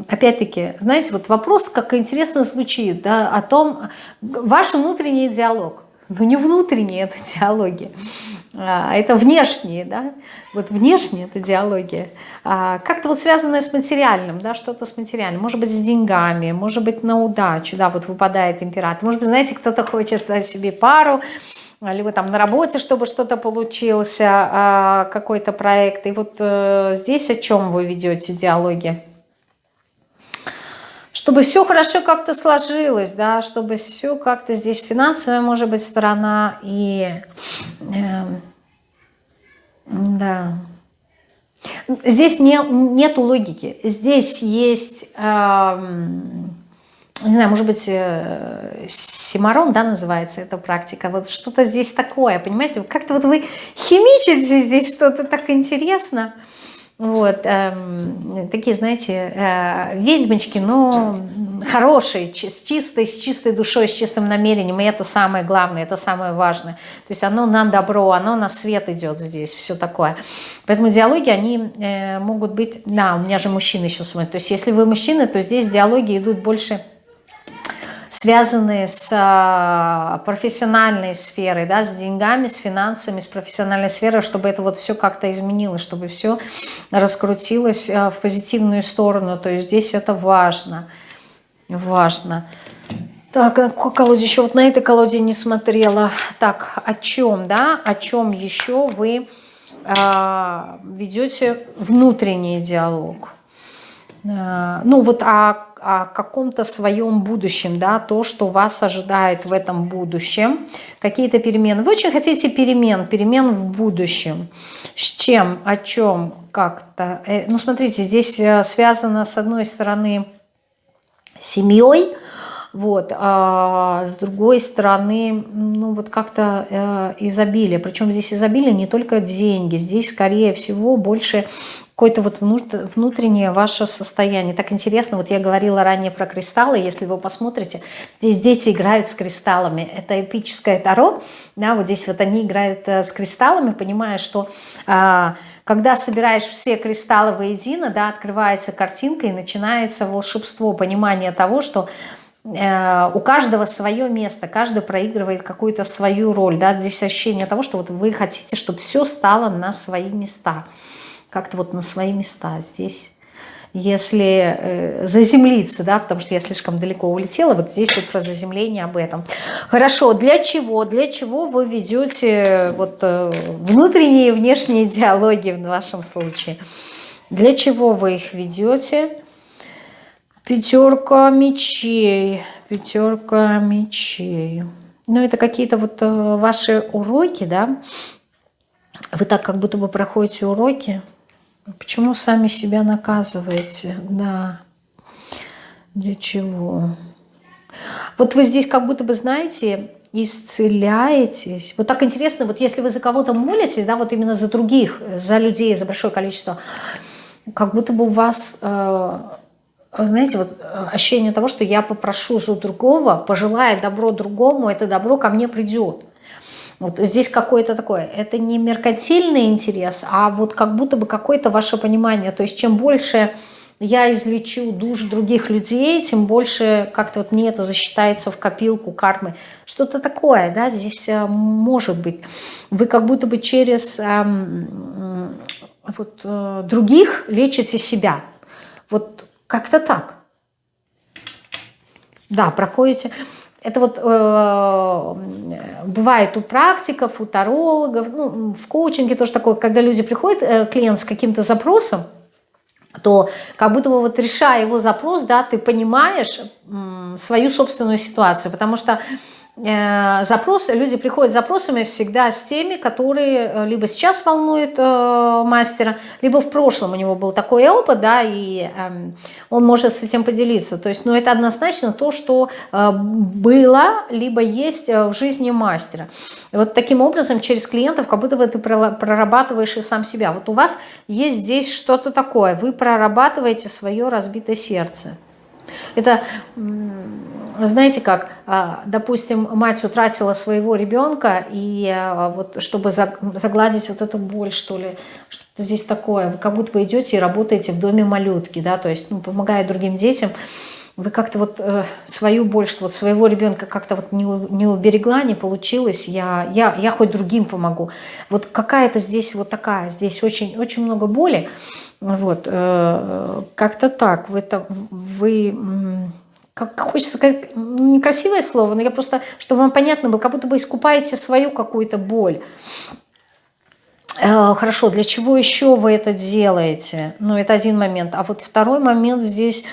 Опять-таки, знаете, вот вопрос, как интересно звучит, да, о том, ваш внутренний диалог. Но не внутренние это диалоги, а это внешние, да, вот внешне это диалогия, а, как-то вот связанное с материальным, да, что-то с материальным, может быть, с деньгами, может быть, на удачу, да, вот выпадает император, может быть, знаете, кто-то хочет себе пару, либо там на работе, чтобы что-то получился, а, какой-то проект, и вот э, здесь о чем вы ведете диалоги? Чтобы все хорошо как-то сложилось, да, чтобы все как-то здесь финансовая, может быть, сторона и... Э, да. Здесь не, нету логики. Здесь есть, э, не знаю, может быть, э, симарон, да, называется эта практика. Вот что-то здесь такое, понимаете? Как-то вот вы химичите здесь что-то так интересно. Вот, э, такие, знаете, э, ведьмочки, но хорошие, с чистой, с чистой душой, с чистым намерением, и это самое главное, это самое важное. То есть оно на добро, оно на свет идет здесь, все такое. Поэтому диалоги, они э, могут быть, да, у меня же мужчина еще смотрит, то есть если вы мужчина, то здесь диалоги идут больше связанные с а, профессиональной сферой, да, с деньгами, с финансами, с профессиональной сферой, чтобы это вот все как-то изменилось, чтобы все раскрутилось а, в позитивную сторону. То есть здесь это важно. Важно. Так, на какой колоде еще? Вот на этой колоде не смотрела. Так, о чем, да? О чем еще вы э, ведете внутренний диалог? Э, ну, вот о о каком-то своем будущем, да, то, что вас ожидает в этом будущем, какие-то перемены. Вы очень хотите перемен, перемен в будущем. С чем, о чем, как-то. Э, ну, смотрите, здесь э, связано, с одной стороны, семьей, вот, а с другой стороны, ну вот как-то э, изобилие. Причем здесь изобилие не только деньги, здесь скорее всего больше какое-то вот внутреннее ваше состояние. Так интересно, вот я говорила ранее про кристаллы, если вы посмотрите, здесь дети играют с кристаллами, это эпическое таро, да, вот здесь вот они играют э, с кристаллами, понимая, что а, когда собираешь все кристаллы воедино, да, открывается картинка и начинается волшебство, понимание того, что э, у каждого свое место, каждый проигрывает какую-то свою роль. Да? Здесь ощущение того, что вот вы хотите, чтобы все стало на свои места как-то вот на свои места здесь. если э, заземлиться, да, потому что я слишком далеко улетела, вот здесь вот про заземление об этом. Хорошо, для чего? Для чего вы ведете вот э, внутренние и внешние диалоги в вашем случае? Для чего вы их ведете? Пятерка мечей, пятерка мечей. Ну, это какие-то вот э, ваши уроки, да? Вы так как будто бы проходите уроки, Почему сами себя наказываете? Да. Для чего? Вот вы здесь как будто бы, знаете, исцеляетесь. Вот так интересно, вот если вы за кого-то молитесь, да, вот именно за других, за людей, за большое количество, как будто бы у вас, э, знаете, вот ощущение того, что я попрошу за другого, пожелая добро другому, это добро ко мне придет. Вот здесь какое-то такое, это не меркантильный интерес, а вот как будто бы какое-то ваше понимание. То есть чем больше я излечу душ других людей, тем больше как-то вот мне это засчитается в копилку кармы. Что-то такое, да, здесь э, может быть. Вы как будто бы через эм, вот, э, других лечите себя. Вот как-то так. Да, проходите... Это вот э, бывает у практиков, у тарологов, ну, в коучинге тоже такое, когда люди приходят, э, клиент с каким-то запросом, то как будто бы вот решая его запрос, да, ты понимаешь э, свою собственную ситуацию, потому что запросы, люди приходят с запросами всегда с теми, которые э, либо сейчас волнуют э, мастера, либо в прошлом у него был такой опыт, да, и э, он может с этим поделиться. То есть, ну, это однозначно то, что э, было, либо есть э, в жизни мастера. И вот таким образом через клиентов как будто бы ты прорабатываешь и сам себя. Вот у вас есть здесь что-то такое, вы прорабатываете свое разбитое сердце. Это, знаете как, а, допустим, мать утратила своего ребенка, и а, вот чтобы загладить вот эту боль, что ли, что-то здесь такое, вы как будто бы идете и работаете в доме малютки, да, то есть, ну, помогая другим детям, вы как-то вот э, свою боль, что вот своего ребенка как-то вот не, не уберегла, не получилось, я, я, я хоть другим помогу. Вот какая-то здесь вот такая, здесь очень, очень много боли, вот, э, как-то так. Вы, там, вы как хочется сказать, некрасивое слово, но я просто, чтобы вам понятно было, как будто бы искупаете свою какую-то боль. Э, хорошо, для чего еще вы это делаете? Ну, это один момент. А вот второй момент здесь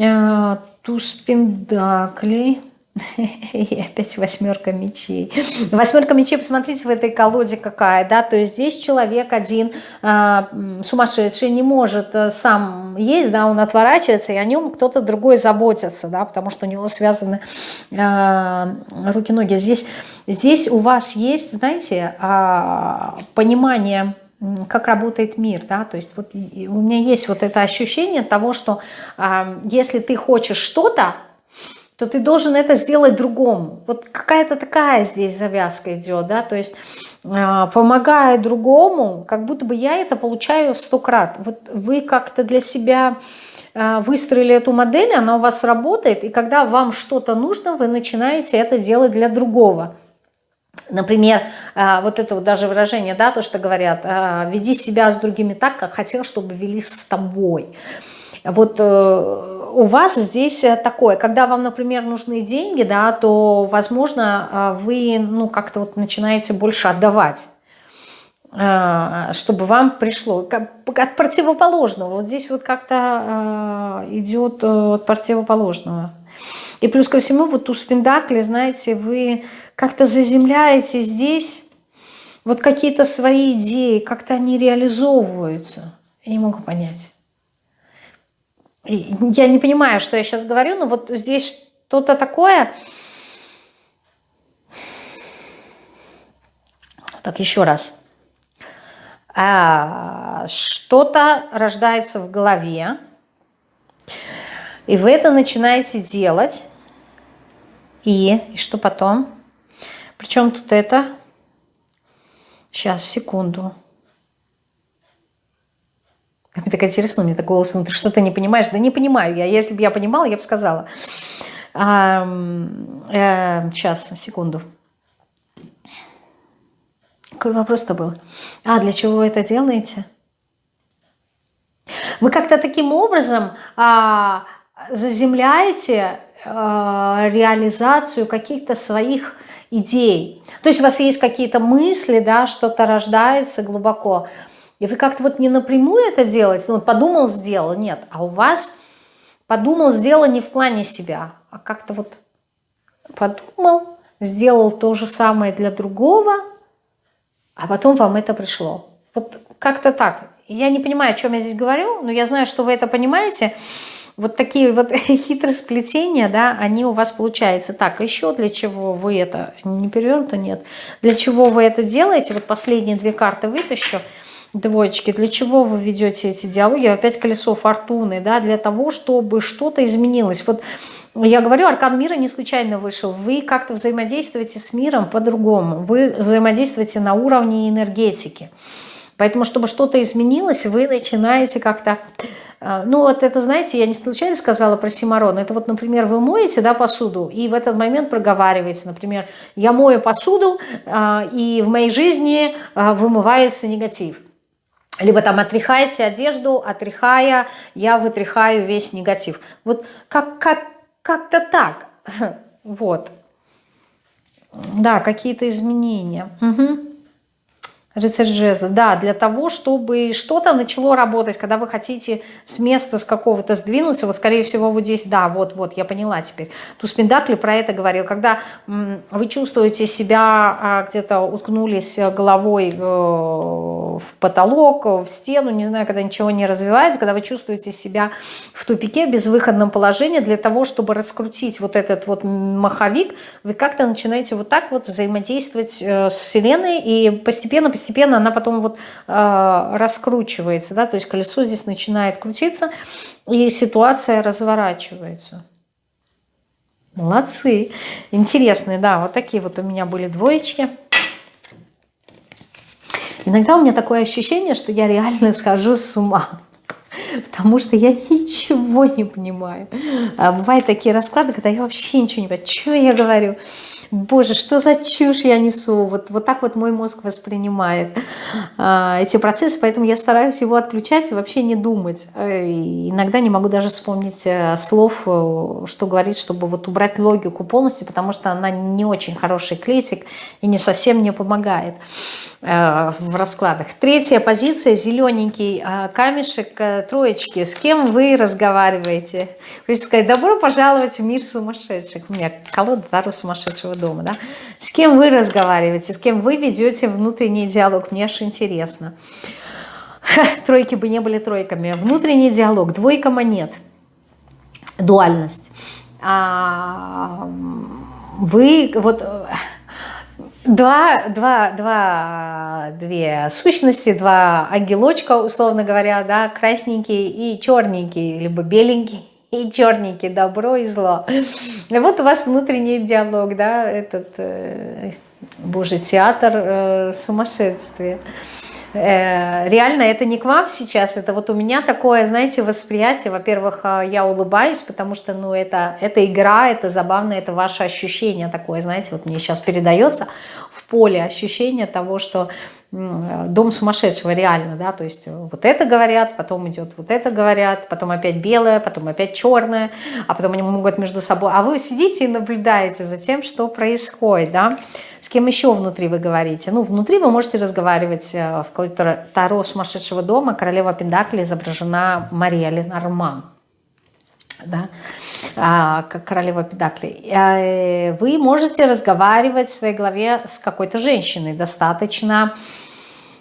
э, туз пендаклей. И опять восьмерка мечей. Восьмерка мечей, посмотрите, в этой колоде какая, да, то есть здесь человек один э, сумасшедший не может э, сам есть, да, он отворачивается, и о нем кто-то другой заботится, да, потому что у него связаны э, руки-ноги. Здесь, здесь у вас есть, знаете, э, понимание как работает мир, да, то есть вот у меня есть вот это ощущение того, что э, если ты хочешь что-то, то ты должен это сделать другому. Вот какая-то такая здесь завязка идет, да, то есть э, помогая другому, как будто бы я это получаю в сто крат. Вот вы как-то для себя э, выстроили эту модель, она у вас работает, и когда вам что-то нужно, вы начинаете это делать для другого. Например, э, вот это вот даже выражение, да, то, что говорят, веди себя с другими так, как хотел, чтобы вели с тобой. Вот э, у вас здесь э, такое, когда вам, например, нужны деньги, да, то, возможно, э, вы ну, как-то вот начинаете больше отдавать э, чтобы вам пришло от противоположного. Вот здесь вот как-то идет от противоположного. И плюс ко всему, вот у спиндакли, знаете, вы как-то заземляете здесь вот какие-то свои идеи, как-то они реализовываются. Я не могу понять я не понимаю, что я сейчас говорю, но вот здесь что-то такое. Так, еще раз. А, что-то рождается в голове, и вы это начинаете делать. И, и что потом? Причем тут это? Сейчас, секунду. Мне так интересно, у меня такой голос, ну ты что-то не понимаешь? Да не понимаю я. Если бы я понимала, я бы сказала. А, э, сейчас, секунду. Какой вопрос-то был? А, для чего вы это делаете? Вы как-то таким образом а, заземляете а, реализацию каких-то своих идей. То есть у вас есть какие-то мысли, да, что-то рождается глубоко. И вы как-то вот не напрямую это делаете, ну подумал, сделал, нет. А у вас подумал, сделал не в плане себя, а как-то вот подумал, сделал то же самое для другого, а потом вам это пришло. Вот как-то так. Я не понимаю, о чем я здесь говорю, но я знаю, что вы это понимаете. Вот такие вот хитросплетения, да, они у вас получаются. Так, еще для чего вы это, не перевернуто, нет, для чего вы это делаете, вот последние две карты вытащу, двоечки, для чего вы ведете эти диалоги, опять колесо фортуны, да, для того, чтобы что-то изменилось. Вот я говорю, аркан мира не случайно вышел. Вы как-то взаимодействуете с миром по-другому. Вы взаимодействуете на уровне энергетики. Поэтому, чтобы что-то изменилось, вы начинаете как-то... Э, ну, вот это, знаете, я не случайно сказала про Симарон. Это вот, например, вы моете да, посуду, и в этот момент проговариваете, например, я мою посуду, э, и в моей жизни э, вымывается негатив. Либо там отряхаете одежду, отряхая, я вытряхаю весь негатив. Вот как, как, как-то так. Вот. Да, какие-то изменения. Угу. Рыцарь жезла. Да, для того, чтобы что-то начало работать, когда вы хотите с места, с какого-то сдвинуться, вот скорее всего вот здесь, да, вот-вот, я поняла теперь. Туз Пендакли про это говорил. Когда вы чувствуете себя, а, где-то уткнулись головой в потолок, в стену, не знаю, когда ничего не развивается, когда вы чувствуете себя в тупике, в безвыходном положении, для того, чтобы раскрутить вот этот вот маховик, вы как-то начинаете вот так вот взаимодействовать э, с Вселенной и постепенно постепенно она потом вот э, раскручивается, да, то есть колесо здесь начинает крутиться, и ситуация разворачивается. Молодцы. Интересные, да, вот такие вот у меня были двоечки. Иногда у меня такое ощущение, что я реально схожу с ума. Потому что я ничего не понимаю. А бывают такие расклады, когда я вообще ничего не понимаю. Что я говорю? Боже, что за чушь я несу, вот, вот так вот мой мозг воспринимает а, эти процессы, поэтому я стараюсь его отключать и вообще не думать. Э, иногда не могу даже вспомнить э, слов, э, что говорить, чтобы вот убрать логику полностью, потому что она не очень хороший критик и не совсем мне помогает в раскладах. Третья позиция, зелененький камешек, троечки. С кем вы разговариваете? Хочется сказать, добро пожаловать в мир сумасшедших. У меня колода Тару сумасшедшего дома, да, с кем вы разговариваете, с кем вы ведете внутренний диалог, мне аж интересно. Тройки бы не были тройками. Внутренний диалог, двойка монет, дуальность. А, вы вот два, два, два, две сущности, два ангелочка, условно говоря, да, красненький и черненький, либо беленький и черненький, добро и зло. И вот у вас внутренний диалог, да, этот, э, боже, театр э, сумасшествия. Э, реально это не к вам сейчас, это вот у меня такое, знаете, восприятие. Во-первых, э, я улыбаюсь, потому что, ну, это, это игра, это забавно, это ваше ощущение такое, знаете, вот мне сейчас передается в поле ощущение того, что дом сумасшедшего реально, да, то есть вот это говорят, потом идет вот это говорят, потом опять белое, потом опять черное, а потом они могут между собой, а вы сидите и наблюдаете за тем, что происходит, да, с кем еще внутри вы говорите, ну, внутри вы можете разговаривать э, в Таро сумасшедшего дома, королева Пендакли изображена Мария Ленорман, да, как королева Педакли, э, вы можете разговаривать в своей голове с какой-то женщиной, достаточно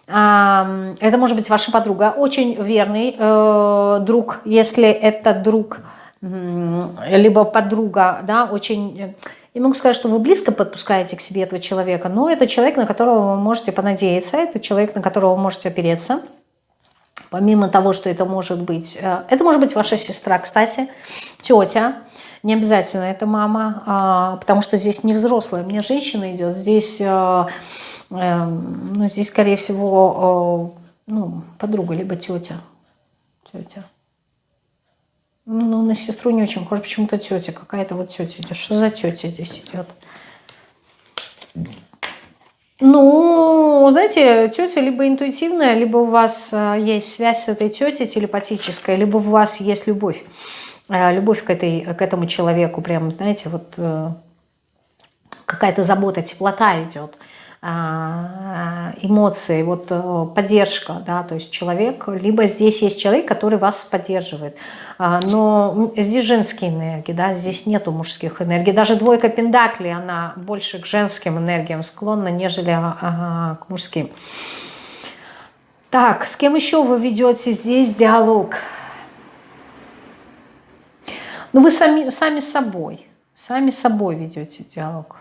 это может быть ваша подруга, очень верный э, друг, если это друг, либо подруга, да, очень... Я могу сказать, что вы близко подпускаете к себе этого человека, но это человек, на которого вы можете понадеяться, это человек, на которого вы можете опереться. Помимо того, что это может быть... Э, это может быть ваша сестра, кстати, тетя, не обязательно это мама, а, потому что здесь не взрослая, мне женщина идет, здесь э, ну, здесь, скорее всего, ну, подруга, либо тетя. Тетя. Ну, на сестру не очень похоже, почему-то тетя. Какая-то вот тетя идет. Что за тетя здесь идет? Ну, знаете, тетя либо интуитивная, либо у вас э, есть связь с этой тетей телепатическая, либо у вас есть любовь. Э, любовь к, этой, к этому человеку, прям, знаете, вот э, какая-то забота, теплота идет. А, эмоции, вот э, поддержка, да, то есть человек, либо здесь есть человек, который вас поддерживает, а, но здесь женские энергии, да, здесь нету мужских энергий, даже двойка пентаклей, она больше к женским энергиям склонна, нежели а, к мужским. Так, с кем еще вы ведете здесь диалог? Ну, вы сами, сами собой, сами собой ведете диалог.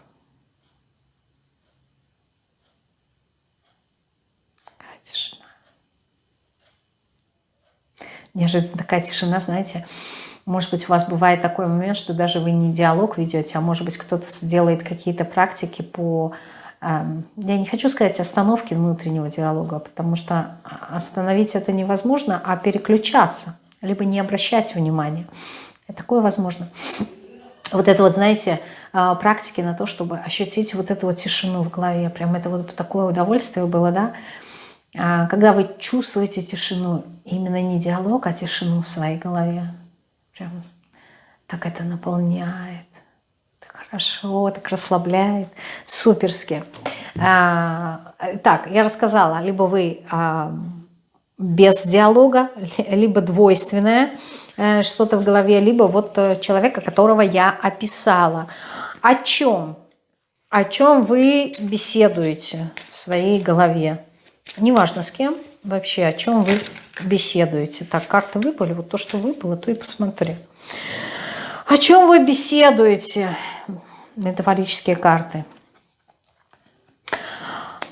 Неожиданно такая тишина, знаете, может быть, у вас бывает такой момент, что даже вы не диалог ведете, а может быть, кто-то делает какие-то практики по... Эм, я не хочу сказать остановки внутреннего диалога, потому что остановить это невозможно, а переключаться, либо не обращать внимания. И такое возможно. Вот это вот, знаете, э, практики на то, чтобы ощутить вот эту вот тишину в голове. Прям это вот такое удовольствие было, да? А, когда вы чувствуете тишину, именно не диалог, а тишину в своей голове, прям так это наполняет, так хорошо, так расслабляет, суперски. А, так, я рассказала, либо вы а, без диалога, либо двойственное э, что-то в голове, либо вот э, человека, которого я описала. О чем? О чем вы беседуете в своей голове? Неважно с кем, вообще о чем вы беседуете. Так, карты выпали, вот то, что выпало, то и посмотри. О чем вы беседуете? Метафорические карты.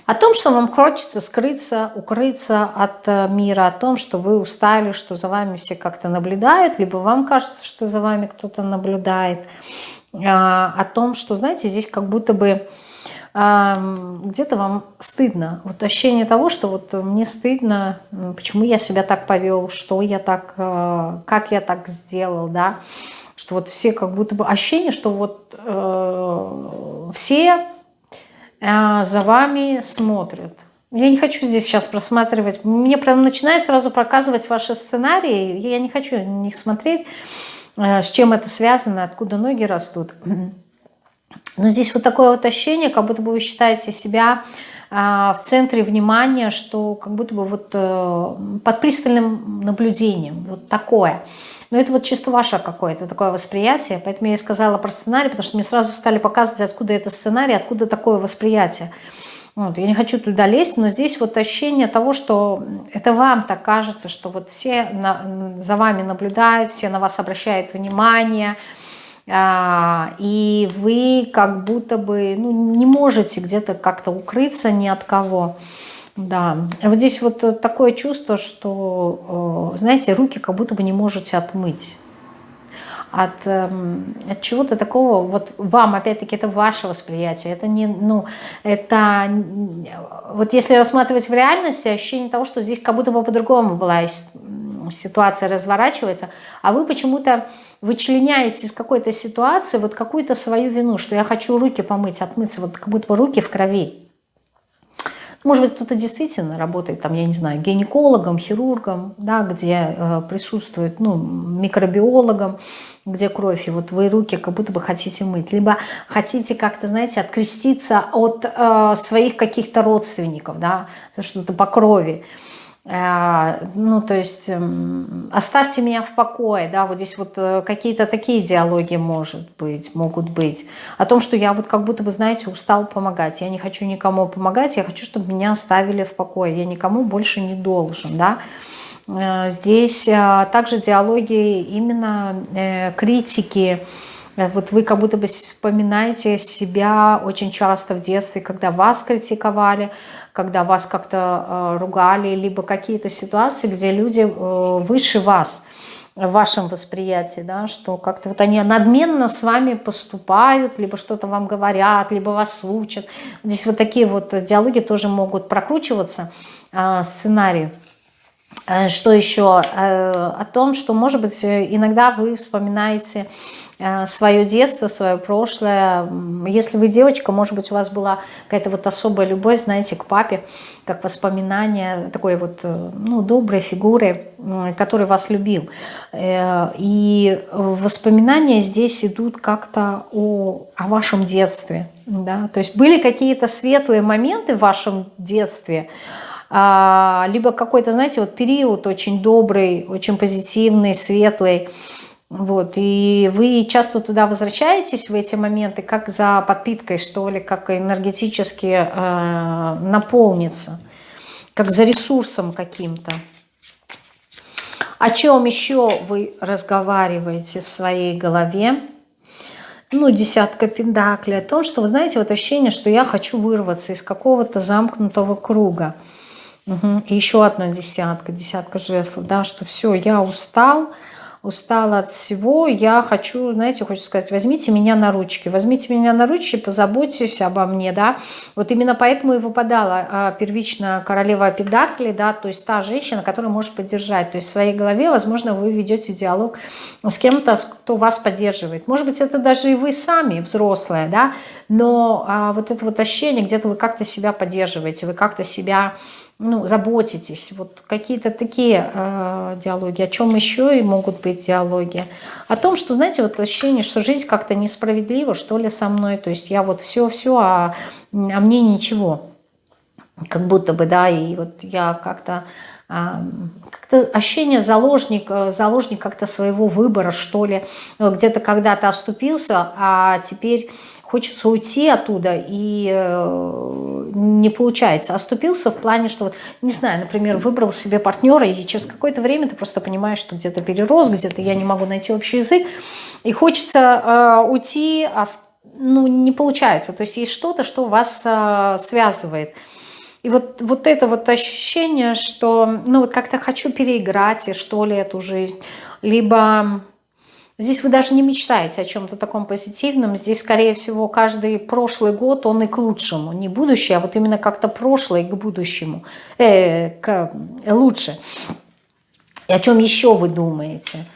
О том, что вам хочется скрыться, укрыться от э, мира, о том, что вы устали, что за вами все как-то наблюдают, либо вам кажется, что за вами кто-то наблюдает. А, о том, что, знаете, здесь как будто бы где-то вам стыдно. Вот ощущение того, что вот мне стыдно, почему я себя так повел, что я так, э, как я так сделал, да, что вот все как будто бы ощущение, что вот э, все э, за вами смотрят. Я не хочу здесь сейчас просматривать, мне прям начинают сразу показывать ваши сценарии, я не хочу них смотреть, э, с чем это связано, откуда ноги растут. Но здесь вот такое вот ощущение, как будто бы вы считаете себя а, в центре внимания, что как будто бы вот э, под пристальным наблюдением, вот такое. Но это вот чисто ваше какое-то такое восприятие, поэтому я и сказала про сценарий, потому что мне сразу стали показывать, откуда это сценарий, откуда такое восприятие. Вот, я не хочу туда лезть, но здесь вот ощущение того, что это вам так кажется, что вот все на, за вами наблюдают, все на вас обращают внимание, а, и вы как будто бы ну, не можете где-то как-то укрыться ни от кого. Да, вот здесь вот такое чувство, что, знаете, руки как будто бы не можете отмыть. От, эм, от чего-то такого, вот вам, опять-таки, это ваше восприятие, это не, ну, это, вот если рассматривать в реальности, ощущение того, что здесь как будто бы по-другому была ситуация разворачивается, а вы почему-то вычленяете из какой-то ситуации вот какую-то свою вину, что я хочу руки помыть, отмыться, вот как будто бы руки в крови. Может быть, кто-то действительно работает, там, я не знаю, гинекологом, хирургом, да, где э, присутствует, ну, микробиологом, где кровь, и вот вы руки как будто бы хотите мыть. Либо хотите как-то, знаете, откреститься от э, своих каких-то родственников, да, что-то по крови. Э, ну, то есть эм, оставьте меня в покое, да, вот здесь вот э, какие-то такие диалоги может быть, могут быть, о том, что я вот как будто бы, знаете, устал помогать, я не хочу никому помогать, я хочу, чтобы меня оставили в покое, я никому больше не должен, да, э, здесь также диалоги именно критики, вот вы как будто бы вспоминаете себя очень часто в детстве, когда вас критиковали, когда вас как-то э, ругали, либо какие-то ситуации, где люди э, выше вас в вашем восприятии, да, что как-то вот они надменно с вами поступают, либо что-то вам говорят, либо вас учат. Здесь вот такие вот диалоги тоже могут прокручиваться, э, сценарии. Что еще? О том, что, может быть, иногда вы вспоминаете свое детство, свое прошлое. Если вы девочка, может быть, у вас была какая-то вот особая любовь, знаете, к папе, как воспоминание такой вот, э, ну, доброй фигуры, который вас любил. Э, и воспоминания здесь идут как-то о, о вашем детстве. Да? То есть были какие-то светлые моменты в вашем детстве, а, либо какой-то, знаете, вот период очень добрый, очень позитивный, светлый, вот, и вы часто туда возвращаетесь в эти моменты, как за подпиткой, что ли, как энергетически э, наполниться, как за ресурсом каким-то. О чем еще вы разговариваете в своей голове? Ну, десятка пентаклей. О том, что, вы знаете, вот ощущение, что я хочу вырваться из какого-то замкнутого круга. Угу. И еще одна десятка, десятка жезлов, да, что все, я устал, устала от всего, я хочу, знаете, хочу сказать, возьмите меня на ручки, возьмите меня на ручки, позаботьтесь обо мне, да, вот именно поэтому и выпадала а, первично королева Педакли, да, то есть та женщина, которая может поддержать, то есть в своей голове, возможно, вы ведете диалог с кем-то, кто вас поддерживает, может быть, это даже и вы сами, взрослые, да, но а, вот это вот ощущение, где-то вы как-то себя поддерживаете, вы как-то себя ну, заботитесь. Вот какие-то такие э, диалоги. О чем еще и могут быть диалоги? О том, что, знаете, вот ощущение, что жизнь как-то несправедлива, что ли, со мной. То есть я вот все-все, а, а мне ничего. Как будто бы, да, и вот я как-то... А, как-то ощущение заложник, э, заложник как-то своего выбора, что ли. Где-то когда-то оступился, а теперь хочется уйти оттуда, и э, не получается. Оступился в плане, что, вот, не знаю, например, выбрал себе партнера, и через какое-то время ты просто понимаешь, что где-то перерос, где-то я не могу найти общий язык, и хочется э, уйти, а ну, не получается. То есть есть что-то, что вас э, связывает. И вот, вот это вот ощущение, что ну вот как-то хочу переиграть, что ли, эту жизнь, либо Здесь вы даже не мечтаете о чем-то таком позитивном. Здесь, скорее всего, каждый прошлый год, он и к лучшему. Не будущее, а вот именно как-то прошлое к будущему. Э, к, лучше. И о чем еще вы думаете?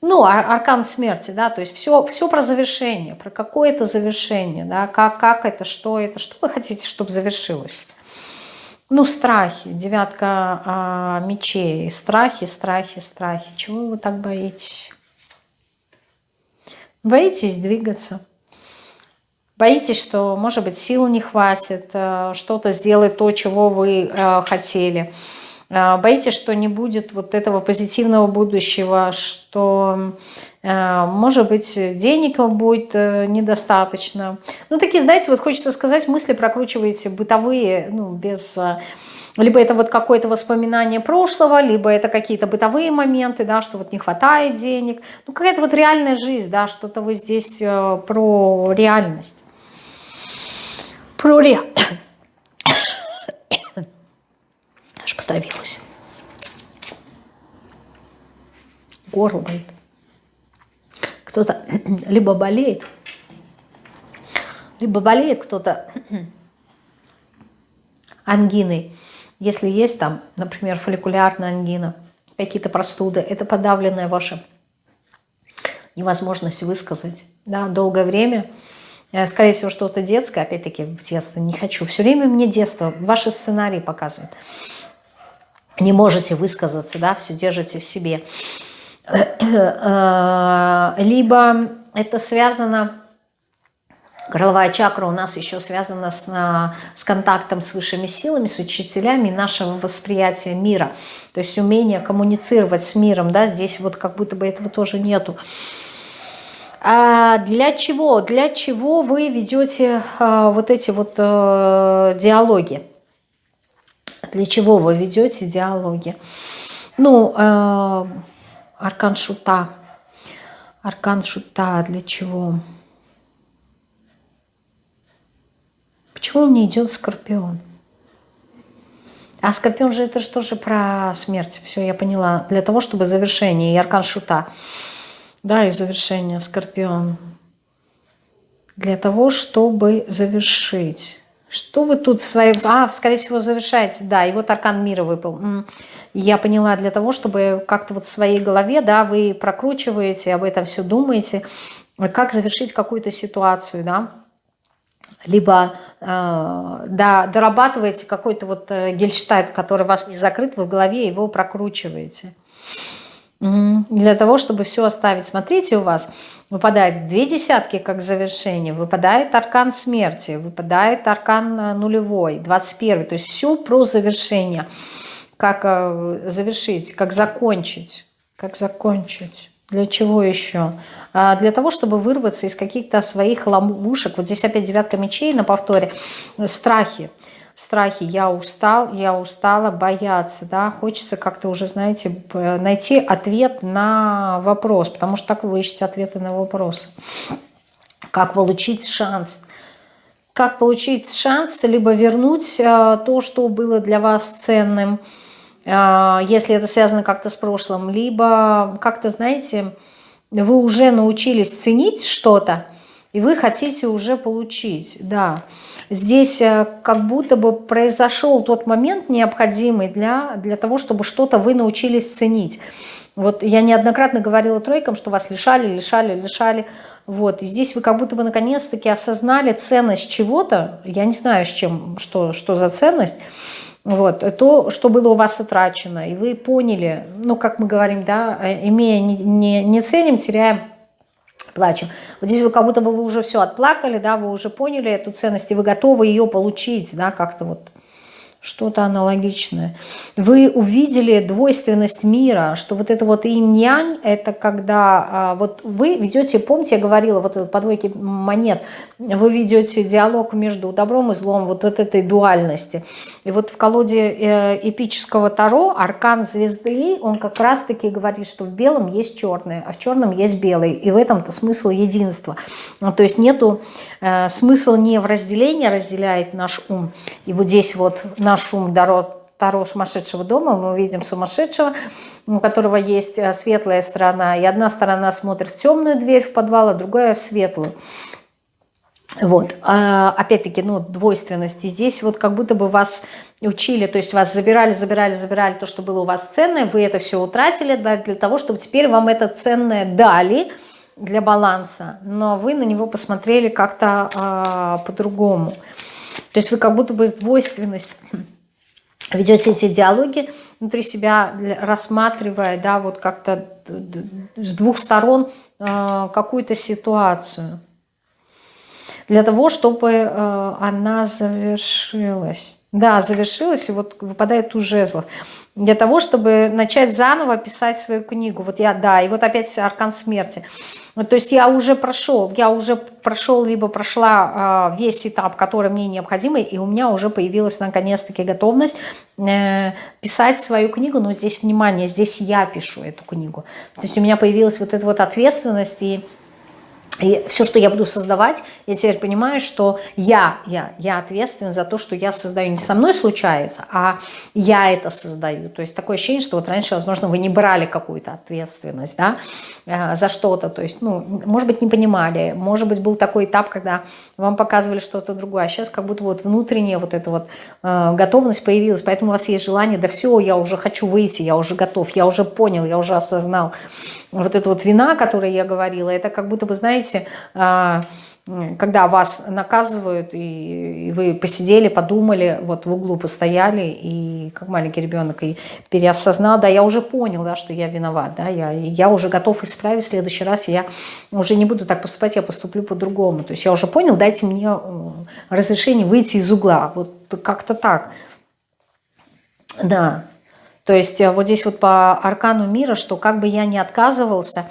Ну, аркан смерти, да, то есть все, все про завершение, про какое-то завершение, да, как, как это, что это, что вы хотите, чтобы завершилось. Ну, страхи, девятка а, мечей, страхи, страхи, страхи. Чего вы так боитесь? Боитесь двигаться. Боитесь, что, может быть, сил не хватит, э, что-то сделать то, чего вы э, хотели. Э, боитесь, что не будет вот этого позитивного будущего, что, может быть, денег будет недостаточно. Ну, такие, знаете, вот хочется сказать, мысли прокручиваете бытовые, ну, без либо это вот какое-то воспоминание прошлого, либо это какие-то бытовые моменты, да, что вот не хватает денег. Ну, какая-то вот реальная жизнь, да, что-то вы здесь э, про реальность. Про ре... Аж подавилась. Горло болит. Кто-то либо болеет, либо болеет кто-то ангиной, если есть там, например, фолликулярная ангина, какие-то простуды, это подавленная ваша невозможность высказать. Да, долгое время, э, скорее всего, что-то детское, опять-таки в детство не хочу. Все время мне детство, ваши сценарии показывают. Не можете высказаться, да, все держите в себе. Э, либо это связано Горловая чакра у нас еще связана с, с контактом с высшими силами, с учителями нашего восприятия мира. То есть умение коммуницировать с миром, да, здесь вот как будто бы этого тоже нету. А для чего? Для чего вы ведете а, вот эти вот а, диалоги? Для чего вы ведете диалоги? Ну, а, аркан шута. Аркан шута для чего? Почему мне идет скорпион? А скорпион же это же тоже про смерть. Все, я поняла. Для того, чтобы завершение. И аркан шута. Да, и завершение скорпион. Для того, чтобы завершить. Что вы тут в своей... А, скорее всего, завершаете. Да, и вот аркан мира выпал. Я поняла, для того, чтобы как-то вот в своей голове, да, вы прокручиваете, об этом все думаете, как завершить какую-то ситуацию, да, либо э, да, дорабатываете какой-то вот э, гельштайт, который у вас не закрыт, вы в голове его прокручиваете. Для того, чтобы все оставить. Смотрите, у вас выпадает две десятки как завершение, выпадает аркан смерти, выпадает аркан э, нулевой, 21. То есть все про завершение. Как завершить, как закончить. Как закончить. Для чего еще? А для того, чтобы вырваться из каких-то своих ловушек. Вот здесь опять девятка мечей на повторе. Страхи страхи, я устал, я устала бояться, да, хочется как-то уже, знаете, найти ответ на вопрос, потому что так вы ищете ответы на вопросы. Как получить шанс? Как получить шанс, либо вернуть э, то, что было для вас ценным, э, если это связано как-то с прошлым, либо как-то, знаете, вы уже научились ценить что-то, и вы хотите уже получить, да. Здесь э, как будто бы произошел тот момент необходимый для, для того, чтобы что-то вы научились ценить. Вот я неоднократно говорила тройкам, что вас лишали, лишали, лишали. Вот, и здесь вы как будто бы наконец-таки осознали ценность чего-то, я не знаю, с чем, что, что за ценность, вот, то, что было у вас утрачено, и вы поняли, ну, как мы говорим, да, э, имея, не, не, не ценим, теряем плачем. Вот здесь вы как будто бы вы уже все отплакали, да, вы уже поняли эту ценность, и вы готовы ее получить, да, как-то вот что-то аналогичное. Вы увидели двойственность мира, что вот это вот инь-янь, это когда а, вот вы ведете, помните, я говорила, вот по двойке монет, вы ведете диалог между добром и злом, вот от этой дуальности. И вот в колоде э, эпического Таро аркан звезды, он как раз-таки говорит, что в белом есть черное, а в черном есть белый. И в этом-то смысл единства. Ну, то есть нету э, смысл не в разделении разделяет наш ум. И вот здесь вот наш ум Таро, Таро сумасшедшего дома, мы видим сумасшедшего, у которого есть э, светлая сторона. И одна сторона смотрит в темную дверь в подвал, а другая в светлую. Вот, а, опять-таки, ну, двойственности. Здесь вот как будто бы вас учили, то есть вас забирали, забирали, забирали то, что было у вас ценное, вы это все утратили да, для того, чтобы теперь вам это ценное дали для баланса, но вы на него посмотрели как-то а, по-другому. То есть вы как будто бы двойственность ведете эти диалоги внутри себя, рассматривая, да, вот как-то с двух сторон а, какую-то ситуацию для того, чтобы э, она завершилась. Да, завершилась, и вот выпадает у жезлов. Для того, чтобы начать заново писать свою книгу. Вот я, да, и вот опять аркан смерти. То есть я уже прошел, я уже прошел, либо прошла э, весь этап, который мне необходимый, и у меня уже появилась наконец-таки готовность э, писать свою книгу, но здесь, внимание, здесь я пишу эту книгу. То есть у меня появилась вот эта вот ответственность и и все, что я буду создавать, я теперь понимаю, что я, я, я ответственен за то, что я создаю. Не со мной случается, а я это создаю. То есть такое ощущение, что вот раньше, возможно, вы не брали какую-то ответственность да, за что-то. То есть, ну, может быть, не понимали. Может быть, был такой этап, когда вам показывали что-то другое. А сейчас как будто вот внутренняя вот эта вот э, готовность появилась. Поэтому у вас есть желание, да все, я уже хочу выйти, я уже готов, я уже понял, я уже осознал вот эта вот вина, о которой я говорила, это как будто бы, знаете, а, когда вас наказывают, и вы посидели, подумали, вот в углу постояли, и как маленький ребенок, и переосознал, да, я уже понял, да, что я виноват, да, я, я уже готов исправить в следующий раз, я уже не буду так поступать, я поступлю по-другому. То есть я уже понял, дайте мне разрешение выйти из угла, вот как-то так. Да, то есть э, вот здесь вот по аркану мира, что как бы я ни отказывался,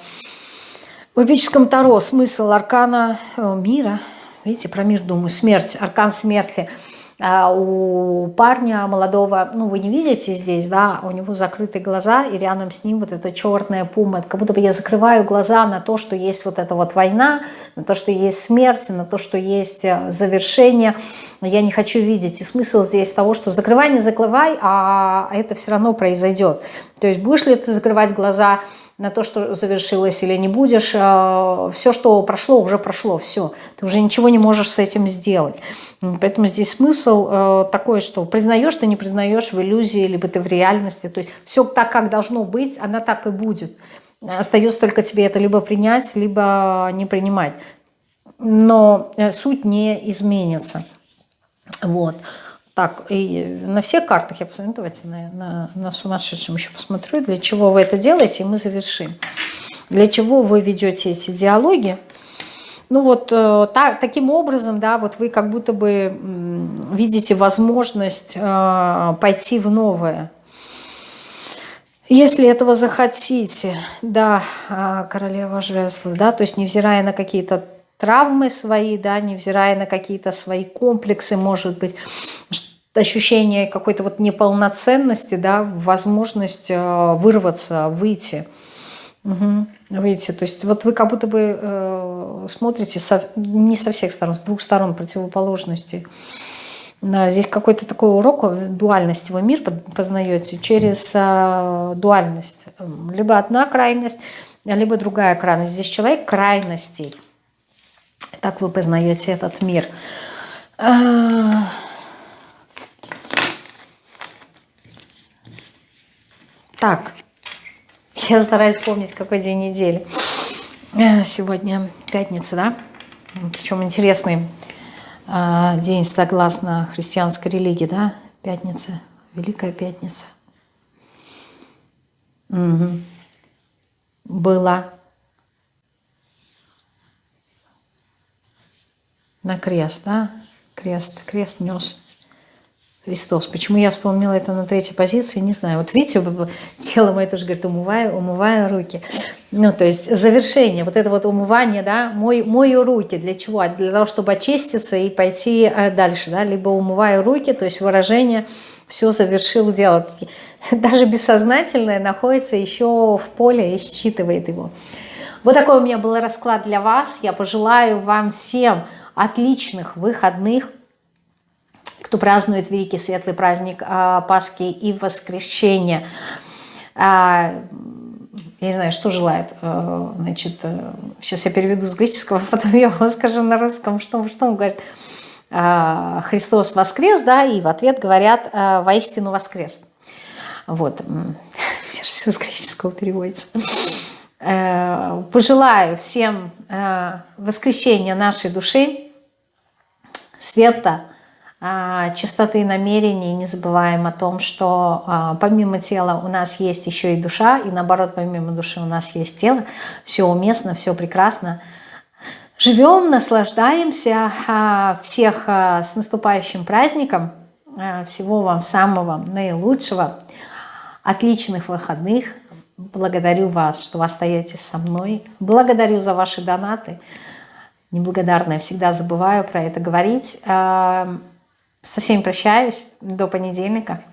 в эпическом Таро смысл аркана э, мира, видите, про мир думаю, смерть, аркан смерти – а у парня молодого, ну вы не видите здесь, да, у него закрытые глаза, и рядом с ним вот эта черная пума. как будто бы я закрываю глаза на то, что есть вот эта вот война, на то, что есть смерть, на то, что есть э, завершение. Я не хочу видеть. И смысл здесь того, что закрывай, не закрывай, а это все равно произойдет. То есть будешь ли ты закрывать глаза на то, что завершилось или не будешь. Э, все, что прошло, уже прошло, все. Ты уже ничего не можешь с этим сделать. Поэтому здесь смысл э, такой, что признаешь ты, не признаешь в иллюзии, либо ты в реальности. То есть все так, как должно быть, она так и будет. Остается только тебе это либо принять, либо не принимать. Но э, суть не изменится. Вот. Так, и на всех картах я посмотрю, давайте на, на, на сумасшедшем еще посмотрю, для чего вы это делаете, и мы завершим. Для чего вы ведете эти диалоги? Ну вот э, так, таким образом, да, вот вы как будто бы видите возможность э, пойти в новое. Если этого захотите, да, э, королева жезлов, да, то есть невзирая на какие-то травмы свои, да, невзирая на какие-то свои комплексы, может быть, ощущение какой-то вот неполноценности, да, возможность э, вырваться, выйти. Угу, выйти. То есть вот вы как будто бы э, смотрите со, не со всех сторон, с двух сторон противоположностей. Здесь какой-то такой урок дуальности вы мир познаете через э, дуальность. Либо одна крайность, либо другая крайность. Здесь человек крайностей. Так вы познаете этот мир. А, так, я стараюсь вспомнить, какой день недели. Э, сегодня пятница, да? Причем интересный а, день согласно христианской религии, да? Пятница, Великая Пятница. Угу. Была на крест, да? Крест, крест нес Христос. Почему я вспомнила это на третьей позиции, не знаю. Вот видите, тело мое тоже говорит, умываю, умываю руки. Ну, то есть завершение, вот это вот умывание, да, мой, мою руки. Для чего? Для того, чтобы очиститься и пойти э, дальше, да, либо умываю руки, то есть выражение все завершил дело. Даже бессознательное находится еще в поле и считывает его. Вот такой у меня был расклад для вас. Я пожелаю вам всем отличных выходных, кто празднует великий светлый праздник а, Пасхи и Воскресения. А, я не знаю, что желает. А, значит, сейчас я переведу с греческого, потом я вам скажу на русском, что, что он говорит. Христос воскрес, да, и в ответ говорят «воистину воскрес». Вот, все с греческого переводится. Э, пожелаю всем э, воскресения нашей души, света, э, чистоты намерений. Не забываем о том, что помимо тела у нас есть еще и душа, и наоборот, помимо души у нас есть тело. Все уместно, все прекрасно. Живем, наслаждаемся. Всех с наступающим праздником. Всего вам самого наилучшего. Отличных выходных Благодарю вас, что вы остаетесь со мной. Благодарю за ваши донаты. Неблагодарная, всегда забываю про это говорить. Со всеми прощаюсь. До понедельника.